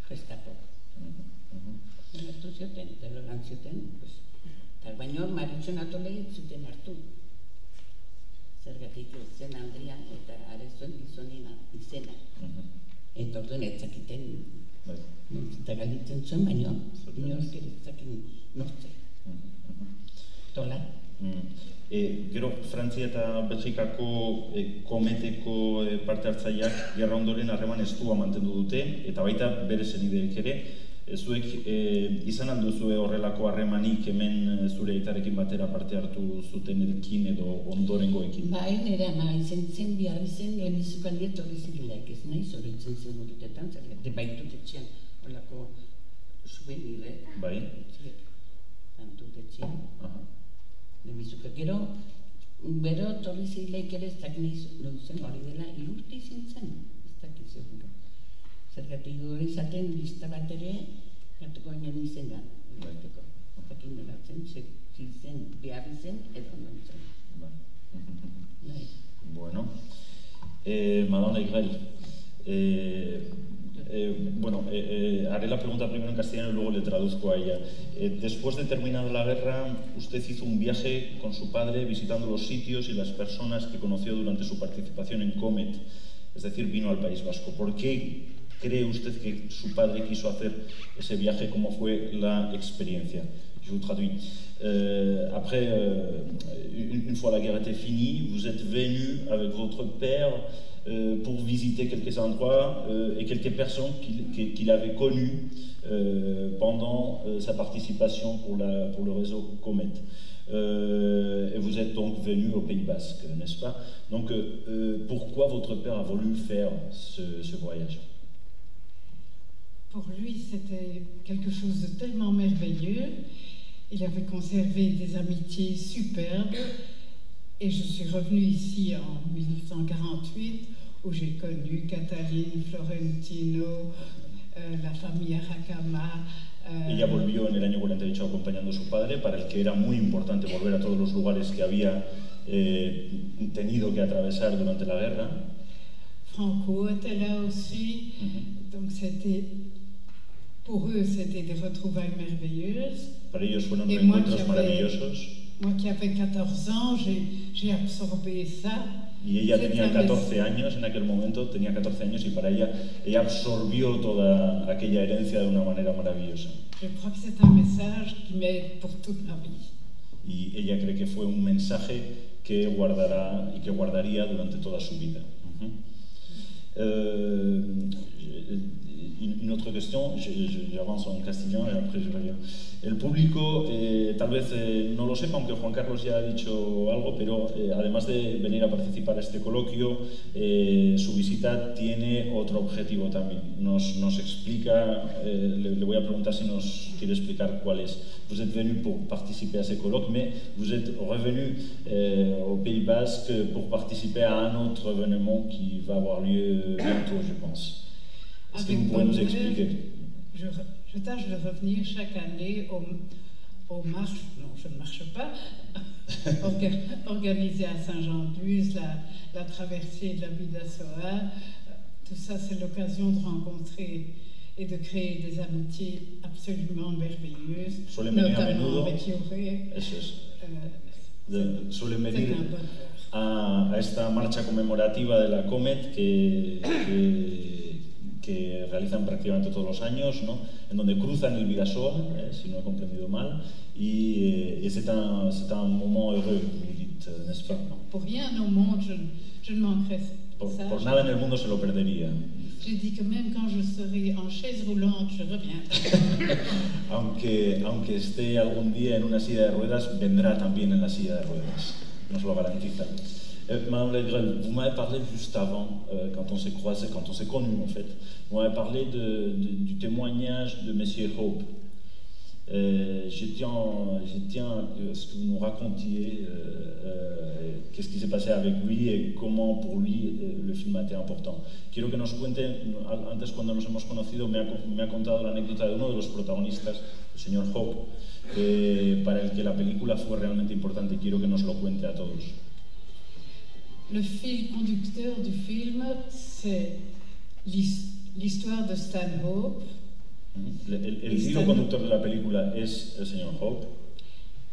gestapo. Hartu zuten, eta loran zuten, pues, eta baino maritzen atolei zuten hartu. Zergatik zen Andria eta arezuen gizonina izena. Eta orduan ez zakiten eta galditzen zuen, baina inork ere zakin nortze. Tola. Mm. E, gero, Frantzia eta Belgikako e, kometeko e, parte hartzaileak gerra ondoren harreman estua mantendu dute, eta baita bere zenideek ere, zuek e, izan alduzue horrelako harremanik hemen e, zure aitarekin batera parte hartu zuten ekin edo ondorengoekin? Bai, nire ama izen zen bihar izen lehenizuk aldiet hori zirilek, ez nahi zoritzen zen urtetan, zer gerte baitut etxean horrelako subenire. Bai. Tantut etxean. Aha lehenbizuka. Gero, bero torri zileik ere ez dakit nahi zen hori dela ilurti zintzen, ez dakit zer Zergatik hori zaten lista bat ere, bateko. Zakin dela zen, zen, behar zen, edo non zen. Bueno, eh, Madonna Igrel, eh, Eh, bueno, eh, eh, haré la pregunta primero en castellano y luego le traduzco a ella. después de terminada la guerra, usted hizo un viaje con su padre visitando los sitios y las personas que conoció durante su participación en Comet, es decir, vino al País Vasco. ¿Por qué cree usted que su padre quiso hacer ese viaje? ¿Cómo fue la experiencia? Je vous traduis. Euh, après, euh, une, fois la guerre était finie, vous êtes venu avec votre père euh, pour visiter quelques endroits et quelques personnes qu'il qu avait connues pendant sa participation pour, le réseau Comet. et vous êtes donc venu au Pays Basque, n'est-ce pas? Donc, pourquoi votre père a voulu faire ce voyage? Pour lui, c'était quelque chose de tellement merveilleux. Il avait conservé des amitiés superbes et je suis revenue ici en 1948 où j'ai connu Cataline, Florentino, eh, la familia Hakama. Eh... Ella volvió en el año 48 acompañando a su padre, para el que era muy importante volver a todos los lugares que había eh, tenido que atravesar durante la guerra. Franco était là aussi, donc c'était pour eux c'était des retrouvailles merveilleuses. Para ellos fueron Et maravillosos. Moi qui avais 14 ans, j'ai absorbé ça. Y ella tenía 14 años en aquel momento, tenía 14 años y para ella, ella absorbió toda aquella herencia de una manera maravillosa. Je crois que c'est un message qui m'aide pour toute ma vie. Y ella cree que fue un mensaje que guardará y que guardaría durante toda su vida. Uh -huh. euh, une autre question, j'avance en castellano y après je reviens. El público eh, tal vez eh, no lo sepa, aunque Juan Carlos ya ha dicho algo, pero eh, además de venir a participar a este coloquio, eh, su visita tiene otro objetivo también. Nos, nos explica, eh, le, le, voy a preguntar si nos quiere explicar cuál es. Vous êtes venu pour participer à ce colloque, mais vous êtes revenu euh, au Pays Basque pour participer à un autre événement qui va avoir lieu bientôt, je pense. Est-ce que vous pouvez nous expliquer je, je, tâche de revenir chaque année aux, aux marches, non, je ne marche pas, (laughs) organisées à Saint-Jean-d'Uz, la, la, traversée de la Bidassoa. Tout ça, c'est l'occasion de rencontrer et de créer des amitiés absolument merveilleuses, notamment avec Yoré. Suelen venir a, a, esta marcha conmemorativa de la Comet que, que que realizan prácticamente todos los años, ¿no? en donde cruzan el Vidasoa, eh, si no he comprendido mal, y, eh, c'est un, un, moment heureux, vous dites, n'est-ce pas Pour rien au monde, je, je ne manquerai por, ça. Por nada en el mundo se lo perdería. J'ai dit que même quand je serai en chaise roulante, je reviens. (laughs) aunque, aunque esté algún día en una silla de ruedas, vendrá también en la silla de ruedas, nos lo garantiza. Euh, Madame Legrel, vous m'avez parlé juste avant, euh, quand on s'est croisé, quand on s'est connus en fait, vous m'avez parlé du témoignage de Monsieur Hope. Je, tiens, à ce que vous nous racontiez euh, qu'est-ce qui s'est passé avec lui et comment pour lui le film a été important. Quiero que nos cuente, antes cuando nos hemos conocido me ha, me ha contado la anécdota de uno de los protagonistas, el señor Hope, para el que la película fue realmente importante. Quiero que nos lo cuente a todos. Le fil conducteur du film, c'est l'histoire de Stanhope. Le, el, el hilo conductor de la película es el señor Hope.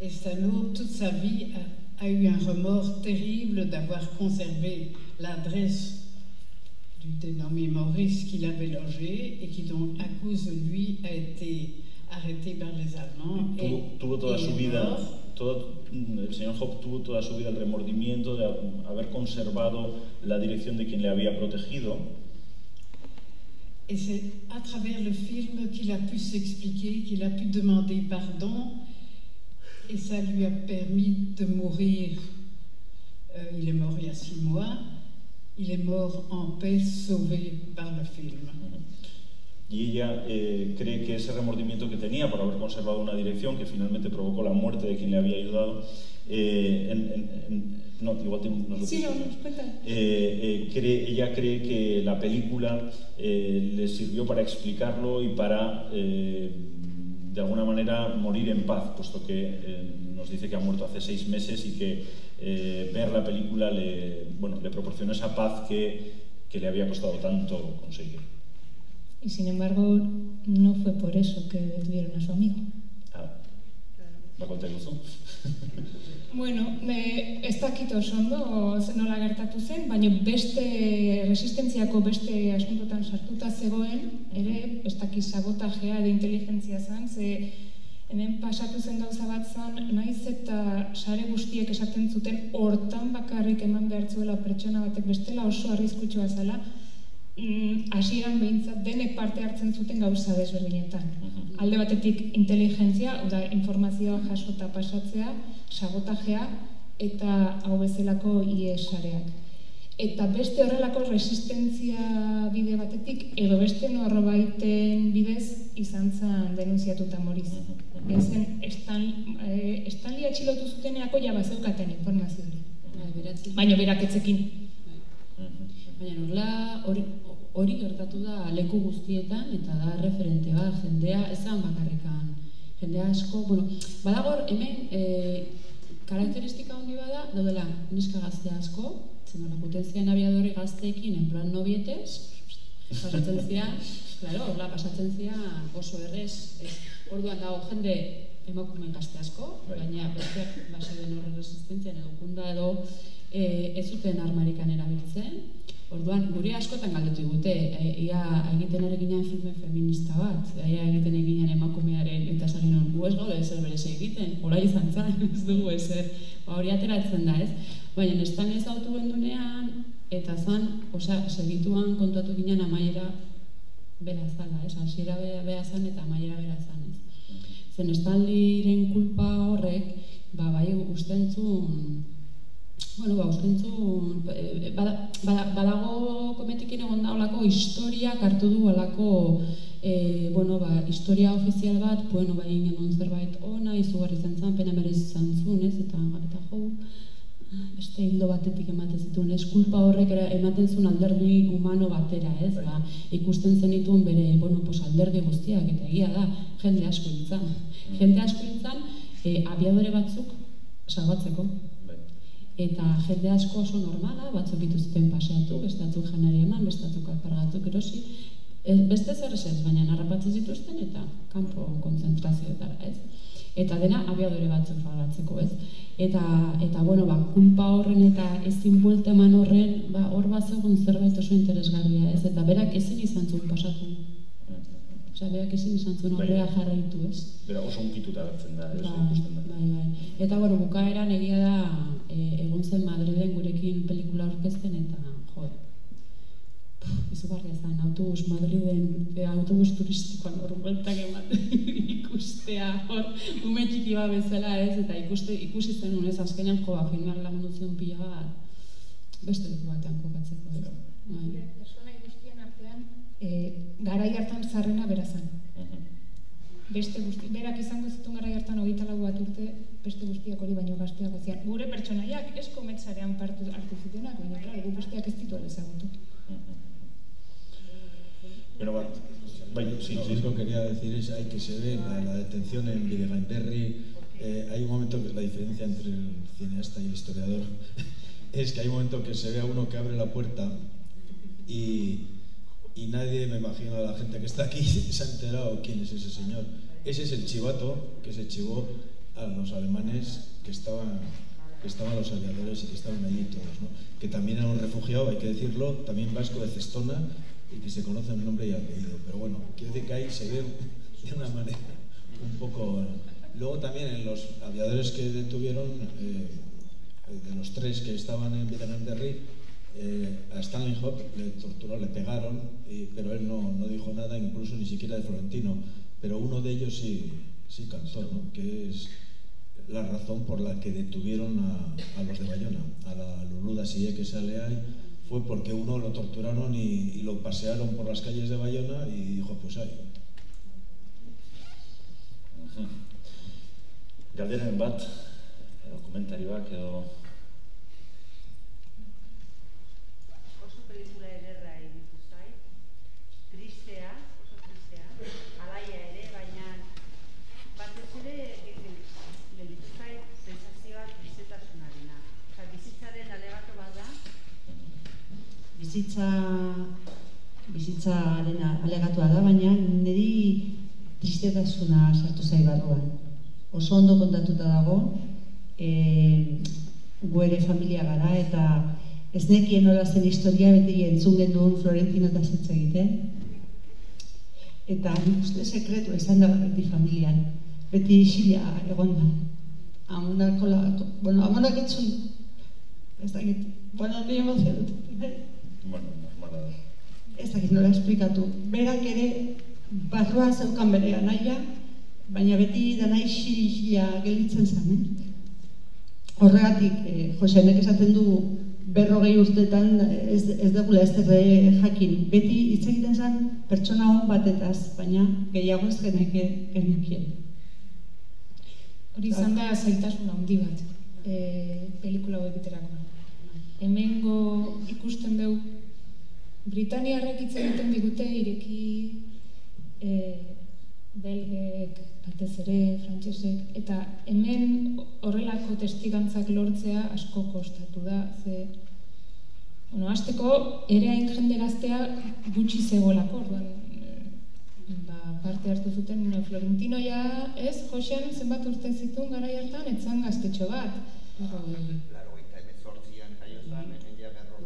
Et Stanhope, toute sa vie, a, a eu un remords terrible d'avoir conservé l'adresse du dénommé Maurice qu'il avait logé et qui donc, à cause de lui, a été arrêté par les Allemands. Tuvo, et, tuvo toda et su vida, todo, el señor Job tuvo toda su vida el remordimiento de haber conservado la dirección de quien le había protegido. Et c'est à travers le film qu'il a pu s'expliquer, qu'il a pu demander pardon, et ça lui a permis de mourir. Euh, il est mort il y a six mois, il est mort en paix, sauvé par le film. Y ella eh, cree que ese remordimiento que tenía por haber conservado una dirección que finalmente provocó la muerte de quien le había ayudado, eh, en, no, igual te, no sí, no, eh, cree, ella cree que la película le sirvió para explicarlo y para, de alguna manera, morir en paz, puesto que nos dice que ha muerto hace seis meses y que ver la película le, bueno, le proporcionó esa paz que, que le había costado tanto conseguir. Y sin embargo, no fue por eso que detuvieron a su amigo. Ah, ¿va a contar eso? (laughs) Bueno, me, ez dakit oso ondo nola gertatu zen, baina beste resistentziako beste asuntotan sartuta zegoen, ere, ez dakit sabotajea de inteligentzia zen, ze hemen pasatu zen gauza bat zen, naiz eta sare guztiek esaten zuten hortan bakarrik eman behar zuela pertsona batek bestela oso arrizkutsua zela, mm, hasieran behintzat denek parte hartzen zuten gauza desberdinetan. Alde batetik inteligentzia, oda informazioa jasota pasatzea, sabotajea eta hau bezalako iesareak. Eta beste horrelako resistentzia bide batetik, edo beste norbaiten bidez izan zen denunziatuta moriz. Ezen, estan, e, Estanli atxilotu zuteneako ja bazeukaten informazio hori. Bai, Baina berak etzekin. Baina hori, hori gertatu da leku guztietan eta da referente bat, jendea ezan bakarrikan. Jendea asko, bueno, badagor hemen e, karakteristika handi bada, daudela neska gazte asko, zen hori potenzian abiadori gazteekin en plan nobietez, pasatzen zian, claro, hola, pasatzen zian oso errez, ez, orduan dago jende emakume gazte asko, bai. baina besteak base den horre resistentzian edo kunda edo e, ez zuten armarikan erabiltzen, Orduan, guri askotan galdetu digute, e, ia egiten ere ginen filme feminista bat, ia egiten eginen emakumearen eta zaren hon, gu ez gaude ezer berez egiten, hola izan zan, (laughs) ez dugu ezer, ba, hori ateratzen da ez, baina nestan ez autu gendunean, eta zan, osea, segituan kontuatu ginen amaiera bera zala, ez, hasiera bera zan eta amaiera bera zan, ez. Zen estaldiren kulpa horrek, ba, bai, ustentzun, Bueno, ba, ustentzu, eh, badago kometikin egon da olako historia hartu du olako e, bueno, ba, historia ofizial bat, bueno, ba, ingen zerbait ona, izugarri zen zan, pena merez izan zuen, ez, eta, eta jo, beste hildo batetik ematen zituen, ez, kulpa horrek ematen zuen alderdi humano batera, ez, ba, ikusten zen dituen bere, bueno, pos, alderdi guztiak, eta egia da, jende asko nintzen. Jende asko nintzen, e, eh, abiadore batzuk, salbatzeko, eta jende asko oso normala, batzuk dituzten paseatu, bestatzuk janari eman, bestatzuk alpargatuk erosi, ez, beste zer ez baina narrapatzen zituzten eta kanpo konzentrazioetara, ez? Eta dena abiadore batzuk falatzeko, ez? Eta, eta bueno, ba, kulpa horren eta ezin buelte eman horren, ba, hor bat zerbait oso interesgarria, ez? Eta berak ezin izan zuen pasatu. Osa, berak ezin izan zuen bai. horrea jarraitu, ez? Bera oso unkituta gertzen da, ez? Ba, bai, bai. Eta, bueno, bukaeran egia da, e, egon zen Madriden gurekin pelikula aurkezten eta jo izugarria zen autobus Madriden e, autobus turistikoan hor bueltak ematen (laughs) ikustea hor ume txiki bat bezala ez eta ikuste, ikusi zen unez azkenean joa filmak lagundu zion pila bat beste leku batean kokatzeko ez bai. E, garai hartan zarrena berazan. Beste guzti, berak izango zituen gara hartan hogeita lau bat urte, beste guztiak hori baino gazteak zian. Gure pertsonaiak esko metzarean partu hartu zitenak, baina klar, gu besteak ez ditu ezagutu. Pero bat, bai, sí, lo único que quería decir es hay que se ve la, la detención en Videgainberri, eh, hay un momento que la diferencia entre el cineasta y el historiador (laughs) es que hay un momento que se ve a uno que abre la puerta y y nadie, me imagino, a la gente que está aquí (laughs) se ha enterado quién es ese señor. Ese es el chivato que se chivó a los alemanes que estaban, que estaban los aviadores y que estaban allí todos, ¿no? que también era un refugiado, hay que decirlo, también vasco de Cestona y que se conoce el nombre y apellido. Pero bueno, quiero decir que ahí se ve de una manera un poco Luego también en los aviadores que detuvieron, eh, de los tres que estaban en Vietnam de eh, a Stanley Hop le torturó, le pegaron, pero él no, no, dijo nada, incluso ni siquiera de Florentino. Pero uno de ellos sí, sí cantó, ¿no? que es la razón por la que detuvieron a, los de Bayona, a la Luluda Sie que sale ahí, fue porque uno lo torturaron y, y, lo pasearon por las calles de Bayona y dijo, pues ahí. Galderen bat, edo komentarioak edo bizitza bizitzaren alegatua da, baina niri tristetasuna sartu zai barruan. Oso ondo kontatuta dago, e, guere familia gara, eta ez nekien nola zen historia beti entzun genuen Florentino eta zetsa egiten. Eta nik uste sekretu esan da beti familian, beti isila egon da. Amonak, bueno, amonak entzun, ez da gitu, bueno, ni emozionatu. Bueno, normala da. Ez dakit nola esplikatu. Berak ere barroa zeukan bere anaia, baina beti danai xila gelitzen zen, eh? Horregatik, eh, Joseanek esaten du berrogei urtetan ez, ez dugula ez derre jakin. Beti hitz egiten zen pertsona hon batetaz, baina gehiago ez geneke genekien. Hori izan da zaitasun handi bat, e, pelikula hau egiterako. Hemengo ikusten dugu Britaniarrek hitz egiten digute ireki e, belgek, batez ere, frantsesek eta hemen horrelako testigantzak lortzea asko kostatu da, ze bueno, azteko ere hain jende gaztea gutxi zegoelako, orduan e, ba, parte hartu zuten Florentino ja, ez, Josean zenbat urte zituen gara hartan, etzan gaztetxo bat.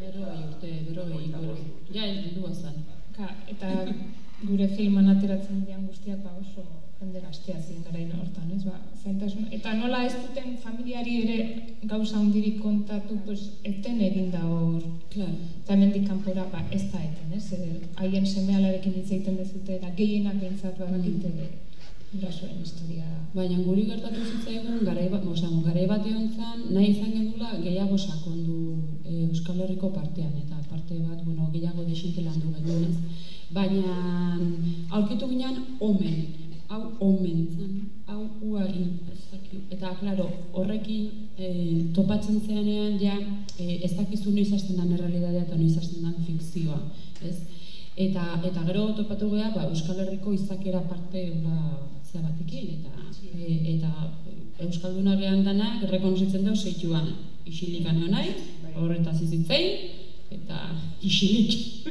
Berrogei urte, berrogei urte. Ja, ez du azan. Ka, eta gure filman ateratzen dian guztiak ba oso jende gaztea ziren garain hortan, ez ba, zaintasun. Eta nola ez duten familiari ere gauza hundirik kontatu, pues, eten egin da hor. Claro. Eta mendik kanpora, ba, ez da eten, ez? Haien semealarekin hitz egiten dezute, eta gehienak behintzat badakite mm gurasoen historia. Baina guri gertatu zitzaigun garai bat, osea, garai bat egontzan nahi izan genula gehiago sakondu e, Euskal Herriko partean eta parte bat, bueno, gehiago desinte landu genuen, Baina aurkitu ginean omen, hau omen zen, hau uari, eta claro, horrekin e, topatzen zeanean ja e, ez dakizu noiz hasten den errealitatea eta noiz hasten den fikzioa, ez? Eta, eta gero topatu geha, ba, Euskal Herriko izakera parte ura, zea batekin, eta, e, eta Euskalduna gehan danak rekonozitzen dugu zeituan isilik aneo nahi, bai. horretaz izitzein, eta isilik,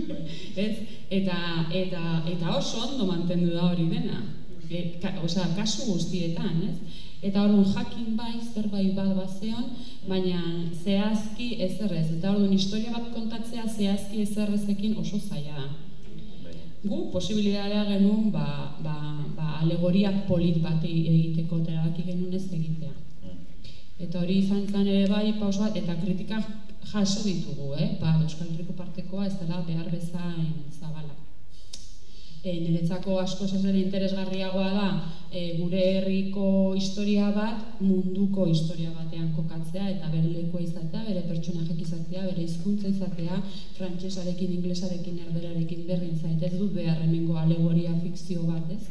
ez? Eta, eta, eta oso ondo mantendu da hori dena, e, ka, osea, kasu guztietan, ez? Eta orduan jakin bai, zerbait bat bazeon, baina zehazki ezerrez. Eta orduan historia bat kontatzea zehazki ezerrezekin oso zaila da gu posibilitatea genuen ba, ba, ba alegoriak polit bat egiteko terabaki genuen ez egitea. Eta hori izan zen ere bai paus bat eta kritika jaso ditugu, eh? Ba, Euskal Herriko partekoa ez dela behar bezain zabala. E, niretzako asko ere interesgarriagoa da e, gure herriko historia bat munduko historia batean kokatzea eta bere lekua izatea, bere pertsonajek izatea, bere hizkuntza izatea, frantsesarekin, inglesarekin, erderarekin berdin zait, ez dut behar hemengo alegoria fikzio bat, ez?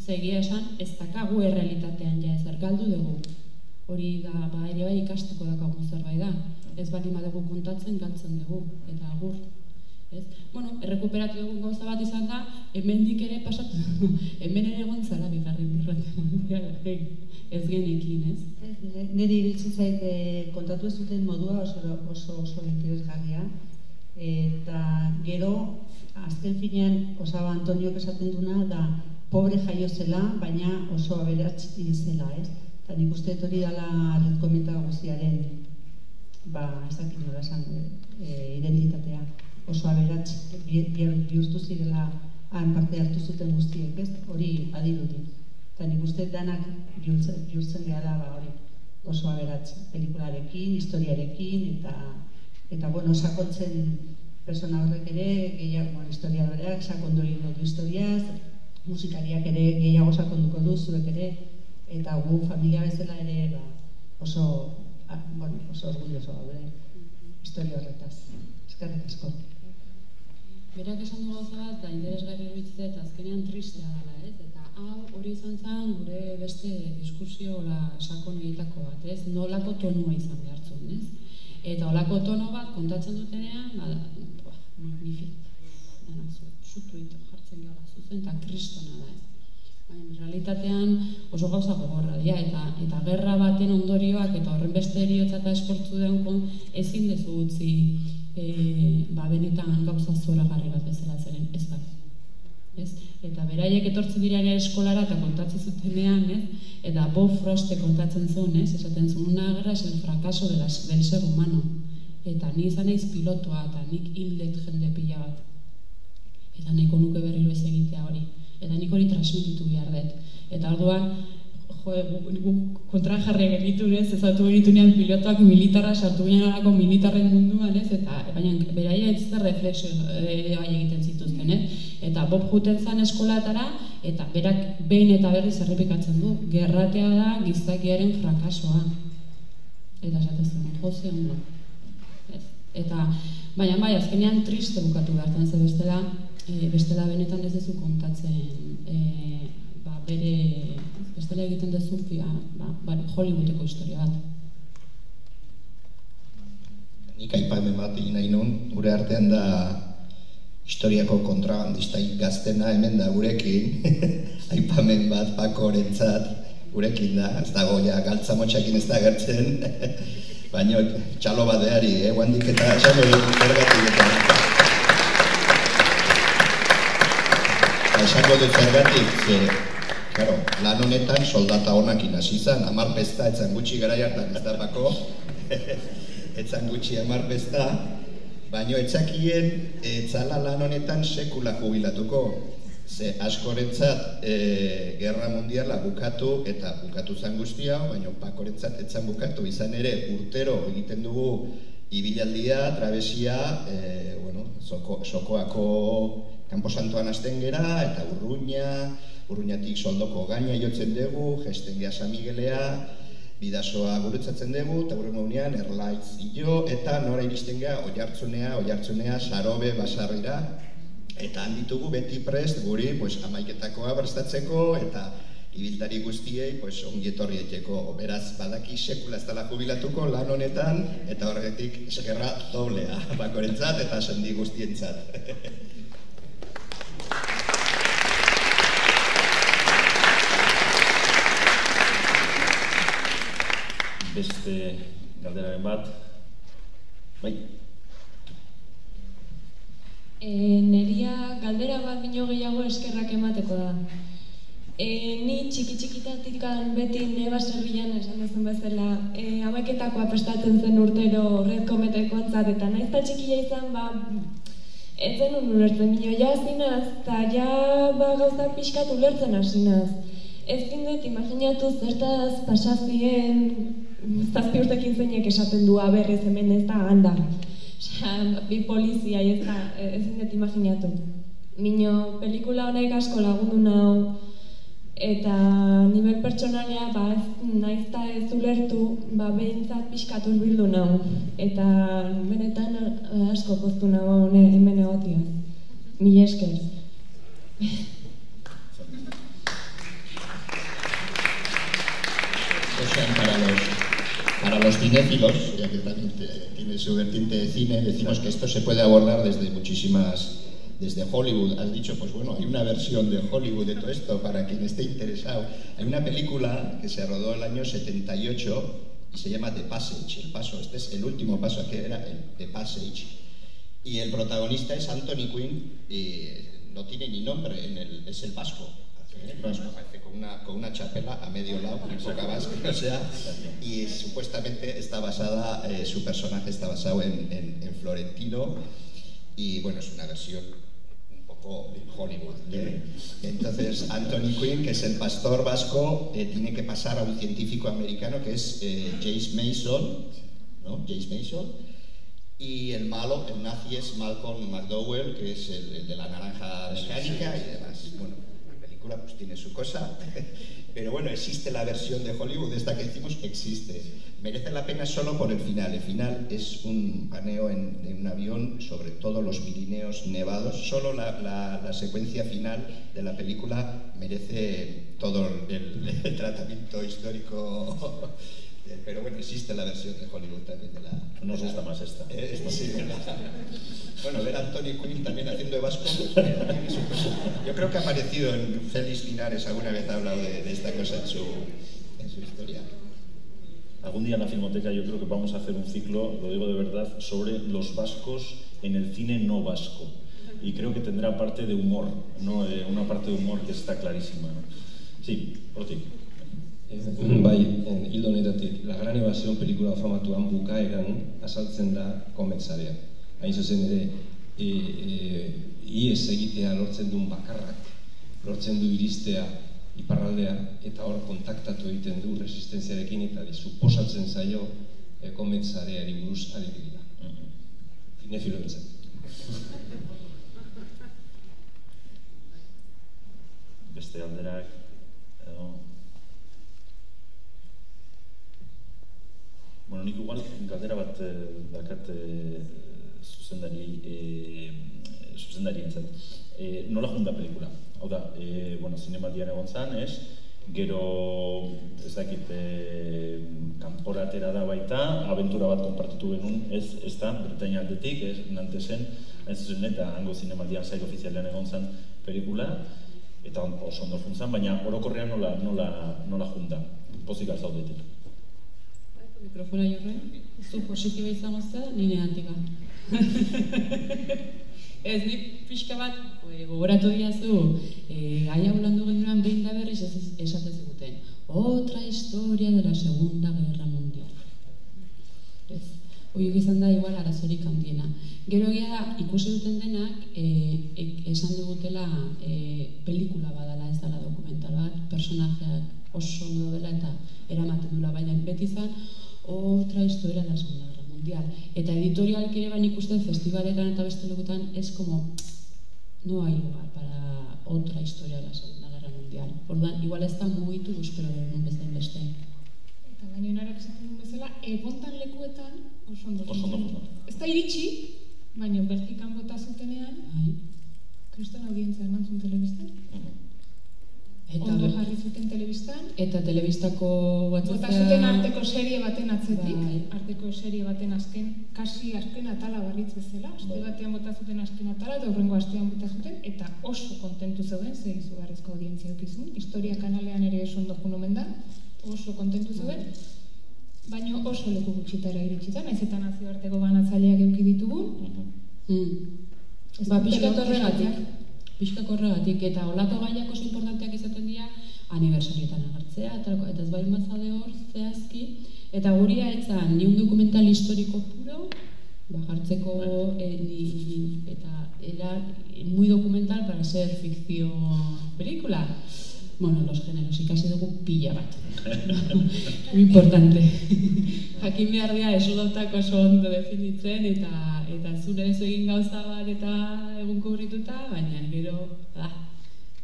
Zegia esan, ez dakagu errealitatean ja ezer galdu dugu. Hori da, ba, ere bai ikasteko dakagun zerbait da. Ez bali madugu kontatzen galtzen dugu, eta agur ez? Bueno, errekuperatu dugun gauza bat izan da, hemendik ere pasatu, (laughs) hemen ere egon zara bigarri ez genekin, ez? ez Neri ibiltzen zait eh, kontatu ez duten modua oso oso, oso interesgarria, eta gero, azken finean, osaba Antonio esaten duna, da pobre jaio zela, baina oso aberats zela, ez? Eta nik uste hori dela red guztiaren, ba, ez dakit nola esan, e, identitatea oso aberats bihurtu zirela han parte hartu zuten guztiek, ez? Hori badirudi. Eta nik uste danak bihurtzen, gara ba hori oso aberatzen, pelikularekin, historiarekin, eta, eta bueno, sakontzen persona horrek ere, gehiago, bueno, historiadoreak sakondu egin du historiaz, musikariak ere gehiago sakonduko du zuek ere, eta gu familia bezala ere ba, oso, ah, bueno, oso orgulloso gaude historia horretaz. Eskerrik asko. Berak esan du gauza bat, da interesgarri eruditzen eta azkenean tristea dela, ez? Eta hau hori izan zen gure beste diskursio la sakon egitako bat, ez? Nolako tonua izan behartzen, ez? Eta olako tono bat kontatzen dutenean, ba, ba magnifik, zutu ito jartzen gara, zuzen eta kristona da, ez? Baina, realitatean oso gauza gogorra dira, eta, eta gerra baten ondorioak eta horren beste eriotza eta esportzu deun ezin dezu utzi e, ba, benetan gauza zora garri bat bezala zeren ez da. Ez? Eta beraiek etortzen dira eskolara eta kontatzen zutenean, ez? eta Bob Frost kontatzen zuen, ez? esaten zuen, una guerra es el fracaso de las, del ser humano. Eta ni izan naiz pilotoa eta nik hildet jende pila bat. Eta nahiko nuke berriro ez egitea hori. Eta nik hori transmititu behar dut. Eta orduan, jo, kontra jarri genitu, ez, ezatu genitu nean pilotoak militarra sartu ginen militarren munduan, ez, eta baina beraia ez zer reflexio e, egiten zituzten, ez? Eta Bob juten zan eskolatara, eta berak behin eta berriz errepikatzen du, gerratea da gizakiaren frakasoa. Eta esatzen jose ondo. Eta, baina bai, azkenean triste bukatu behar ze bestela, e, bestela benetan ez duzu kontatzen e, ba, bere bestela egiten duzu fia, ba, ba, Hollywoodeko historia bat. Nik aipamen bat egin nahi nun, gure artean da historiako kontrabandista gaztena hemen da gurekin, (laughs) aipamen bat pako gurekin da, ez dago ja galtza motxakin ez da gertzen, (laughs) baina txalo badeari, eh, guandik eta txalo zergatik eta. Esango dut zergatik, Claro, lan honetan soldata honak hasi izan, amar pesta, etzan gutxi gara jartan ez da bako, (laughs) etzan gutxi amar pesta, baino etzakien etzala lan honetan sekula jubilatuko. Ze askorentzat e, Gerra Mundiala bukatu eta bukatu zan guztia, baina pakorentzat etzan bukatu izan ere urtero egiten dugu ibilaldia, trabesia, e, bueno, soko, sokoako kanposantoan hasten gera eta urruña, Urruñatik soldoko gaina jotzen dugu, gesten geha Miguelea, bidasoa gurutzatzen dugu, eta gure nunean erlaitz ilo, eta nora iristen geha oiartzunea, oiartzunea, sarobe, basarrira, eta handitugu beti prest guri pues, amaiketakoa prestatzeko, eta ibiltari guztiei pues, ongi etorri Beraz, badaki sekula ez dela jubilatuko lan honetan, eta horretik eskerra doblea, (laughs) bakorentzat eta sendi guztientzat. (laughs) beste galderaren bat. Bai. E, neria galdera bat bino gehiago eskerrak emateko da. E, ni txiki txikitatik beti neba zerbilan esan duzun bezala e, amaiketakoa prestatzen zen urtero red kometeko antzat eta nahiz eta txikia izan ba ez zen ulertzen bino ja zinaz eta ja ba gauzak pixkat ulertzen hasinaz. Ez dut imaginatu zertaz pasazien zazpi urtekin zeinek esaten du aberrez hemen ez da handa. bi polizia ez da, ez dut imaginatu. Mino, pelikula honek asko lagundu nau, eta nivel pertsonalea, ba, ez naiz ta ez ulertu, ba, behintzat pixkatu bildu nau. Eta benetan asko poztu nau hemen egotia. Mil esker. Los cinéfilos, ya que también tiene su vertiente de cine, decimos que esto se puede abordar desde muchísimas, desde Hollywood. Has dicho, pues bueno, hay una versión de Hollywood de todo esto para quien esté interesado. Hay una película que se rodó el año 78 y se llama The Passage, el paso. Este es el último paso que era The Passage. Y el protagonista es Anthony Quinn y no tiene ni nombre, en el, es el vasco parece con una, con una chapela a medio lado, con poca base, o sea, y supuestamente está basada, eh, su personaje está basado en, en, Florentino, y bueno, es una versión un poco Hollywood. ¿eh? Entonces, Anthony Quinn, que es el pastor vasco, eh, tiene que pasar a un científico americano que es eh, James Mason, ¿no? James Mason, y el malo, el nazi, es Malcolm McDowell, que es el, el de la naranja mecánica y demás. Bueno, pues tiene su cosa, (laughs) pero bueno, existe la versión de Hollywood, esta que hicimos, existe. Merece la pena solo por el final. El final es un paneo en, en un avión sobre todos los Pirineos nevados. Solo la, la, la, secuencia final de la película merece todo el, el tratamiento histórico (laughs) pero bueno, existe la versión de Hollywood también de la... Nos gusta más esta. Eh, esta sí, bueno, ver a Anthony Quinn también haciendo de vasco, yo creo que ha aparecido en Félix Linares, alguna vez ha hablado de, de esta cosa en su, en su historia. Algún día en la Filmoteca yo creo que vamos a hacer un ciclo, lo digo de verdad, sobre los vascos en el cine no vasco. Y creo que tendrá parte de humor, ¿no? Eh, una parte de humor que está clarísima. ¿no? Sí, por ti. Bai, hildo honetatik, La Gran Evasion pelikula famatuan bukaeran azaltzen da kometzarea. Hain zuzen ere, e, e, ies egitea lortzen duen bakarrak, lortzen du iristea iparraldea, eta hor kontaktatu egiten du resistenziarekin, eta suposatzen zaio e, kometzareari buruz ari dira. Cinefilo entzat. Beste alderak, edo, Bueno, nik igual galdera bat e, dakat e, zuzendari e, zuzendari entzat. E, nola junda pelikula? Hau da, e, bueno, zinematian egon zan, ez? Gero, ez dakit, e, kanporatera da baita, aventura bat konpartitu genuen, ez, ez da, Bretaña aldetik, ez, nante zen, ez zen, eta hango zinematian zail ofizialean egon zan pelikula, eta oso ondo funtzan, baina orokorrean nola, nola, nola junda, pozik alzaudetik. Mikrofona jorre, zu positiba izango zea, ni negativa. ez, ni (laughs) pixka bat, gogoratu diazu, e, gaia ulandu genduan behin da berriz esate ziguten. Otra historia de la Segunda Guerra Mundial. Ez, oiek izan da igual arazorik handiena. Gero egia ikusi duten denak, e, e, esan dugutela e, pelikula badala ez dela dokumental bat, personajeak oso ondo dela eta eramaten dula, baina beti izan, otra historia de la Segunda Guerra Mundial. Eta editorial ere ban ikusten festivaletan eta beste lekutan es como no hay lugar para otra historia de la Segunda Guerra Mundial. Orduan, igual ez da mugitu euskero dugun bezain beste. Eta baina narak esaten duen bezala, egontan lekuetan oso ondo ondo. Ez da iritsi, baina Belgikan bota zutenean, Bai. kriston audientzia eman zuen telebistan. Eta, Ondo jarri zuten telebistan. eta telebistako Bota batzatzea... zuten arteko serie baten atzetik, Bai. arteko serie baten azken, kasi azken atala barritz bezala, aste Bai. batean bota zuten azken atala, eta hurrengo astean bota zuten, eta oso kontentu zeuden, ze izugarrizko audientzia eukizun, historia kanalean ere oso ondo jun da, oso kontentu zeuden, baina oso leku gutxitara iritsi da, naiz eta nazioarteko banatzaileak euki ditugun, Mm. Ez Ba, lortu horregatik, pixkat horregatik, eta olako gaiak oso importanteak izaten dira, aniversarietan agertzea, eta, eta ez bari mazade hor, zehazki, eta guria etzan, ni un dokumental historiko puro, ba, jartzeko, e, ni, eta era muy documental para ser fikzio pelikula. Bueno, los géneros, ikasi dugu pila bat. (laughs) Muy importante. (laughs) Jakin behar dira, esudautak oso ondo definitzen, eta eta zure ez egin gauza bat eta egun kubrituta, baina gero, ah,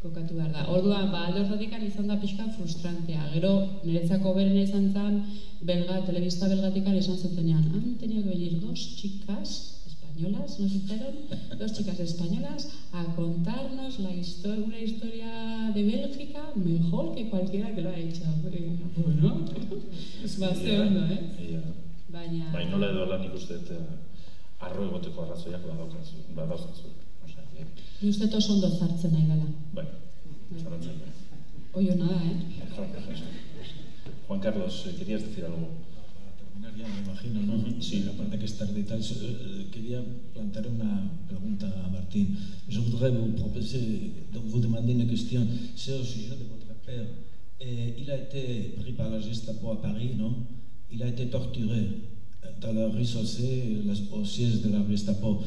kokatu behar da. Orduan, ba, alde horretikan izan da pixka frustrantea. Gero, niretzako berena izan zen, belga, telebista belgatikan izan zutenean, han que venir dos chicas españolas, nos dijeron, dos chicas españolas, a contarnos la historia, una historia de Bélgica mejor que cualquiera que lo ha hecho. Bueno, bastante ondo, eh? Baina... Bai, nola edo lan ikuste dut, eh, arro egoteko arrazoiak badaukazu, badauzkazu. Osea, eh, Ni uste dut oso ondo zartzen nahi dela. bai, zarantzen. Oio nada, eh? (laughs) Juan Carlos, eh, querías decir algo? Terminar ya, me imagino, ¿no? Ujú, sí. Sí, la parte que es tarde y tal. So- Quería plantear una pregunta a Martín. Je voudrais vous proposer, donc vous demander une question. C'est au sujet de votre père. Et il a été pris par la Gestapo à Paris, non Il a été torturé dans la rue Saussé, la- au siège de la Gestapo.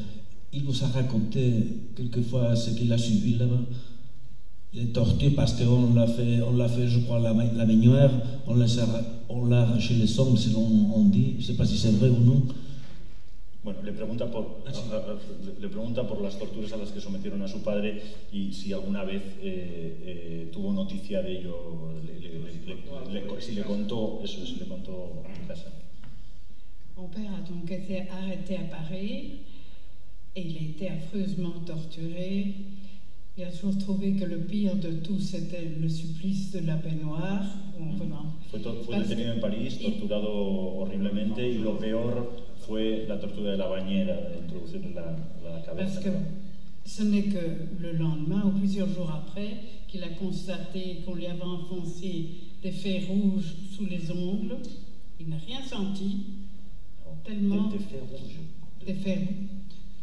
il vous a raconté quelquefois ce qu'il a suivi là-bas Les tortues, parce qu'on l'a fait, on l'a fait, je crois, la, la meunière, on l'a, arraché les ongles, selon on dit. Je ne sais pas si c'est vrai ou non. Bueno, le pregunta, por, ah, sí. a, a, le pregunta por las torturas a las que sometieron a su padre y si alguna vez eh, eh, tuvo noticia de ello, le, le, le, si le contó eso, si le contó en casa. Mon père a donc été arrêté à Paris et il a été affreusement torturé. Il a toujours trouvé que le pire de tout c'était le supplice de la baignoire. Bueno, fue, to, fue detenido en París, torturado horriblemente y lo peor fue la tortura de la bañera, de introducirle la, la cabeza. Parce que ce n'est que le lendemain ou plusieurs jours après qu'il a constaté qu'on lui avait enfoncé des fers rouges sous les ongles. Il n'a rien senti. Tellement. Des, des fers rouges. Des fers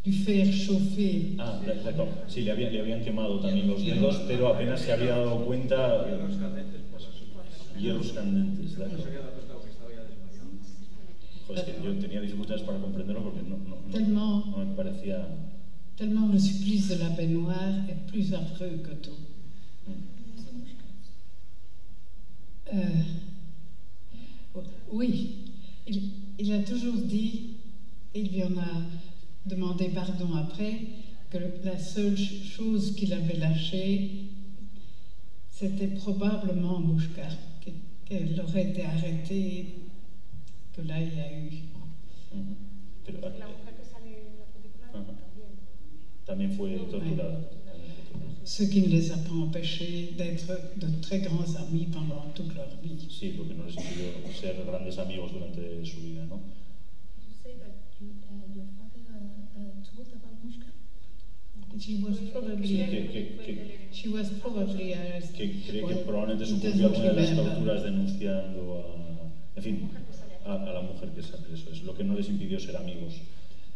du fer chauffé. Ah, d'accord. Sí, le habían, le habían quemado también los dedos, pero apenas se había dado cuenta. Hierros candentes, d'accord. Joder, es que yo tenía dificultades para comprenderlo porque no, no, tellement, no me parecía. Tellement le supplice de la baignoire est plus affreux que tout. Euh, oui, il, il a toujours dit, il lui en a demandé pardon après, que la seule chose qu'il avait lâchée, c'était probablement Mouchka, qu'elle aurait été arrêtée, que là il y a eu. Pero, la mujer que sale en la película uh -huh. también. También fue torturada. Oui. Ce qui ne les a pas empêchés d'être de très grands amis pendant toute leur vie. Sí, porque no les impidió ser grandes amigos durante su vida, ¿no? She was probably, que, que, que, she was probably arrested. que cree que probablemente sucumbió a una de las torturas denunciando a, en fin, a, a, la mujer que sale. Eso es lo que no les impidió ser amigos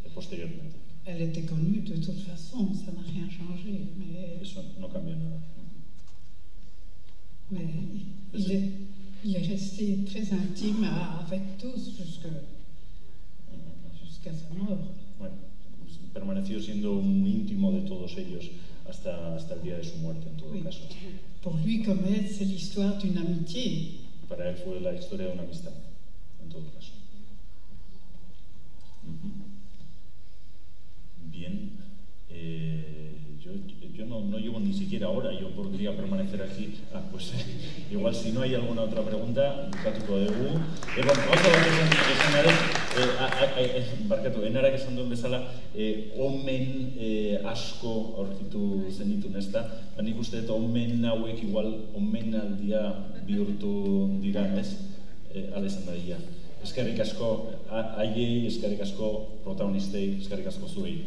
eh, posteriormente. Elle était connue de toute façon, ça n'a rien changé. Mais, Eso no cambia nada. Mais il est, il est resté très intime avec tous jusqu'à jusqu sa mort. permaneció siendo un íntimo de todos ellos hasta, hasta el día de su muerte, en todo oui. caso. Pour lui, Comet, c'est l'histoire d'une amitié. Para él fue la historia de una amistad, en todo caso. Uh -huh. Bien. Eh... yo, yo no, no, llevo ni siquiera hora, yo podría permanecer aquí. Ah, pues eh, (laughs) igual si no hay alguna otra pregunta, bukatuko dugu. E, bon, oso bat esan, esan ere, eh, barkatu, enarak esan duen bezala, eh, omen eh, asko aurkitu zenitun, ez da? Ba, nik uste dut omen hauek igual omen aldia bihurtu dira, ez? Eh, ala izan da. Eskerrik asko haiei, eskerrik asko protagonistei, eskerrik asko zuei.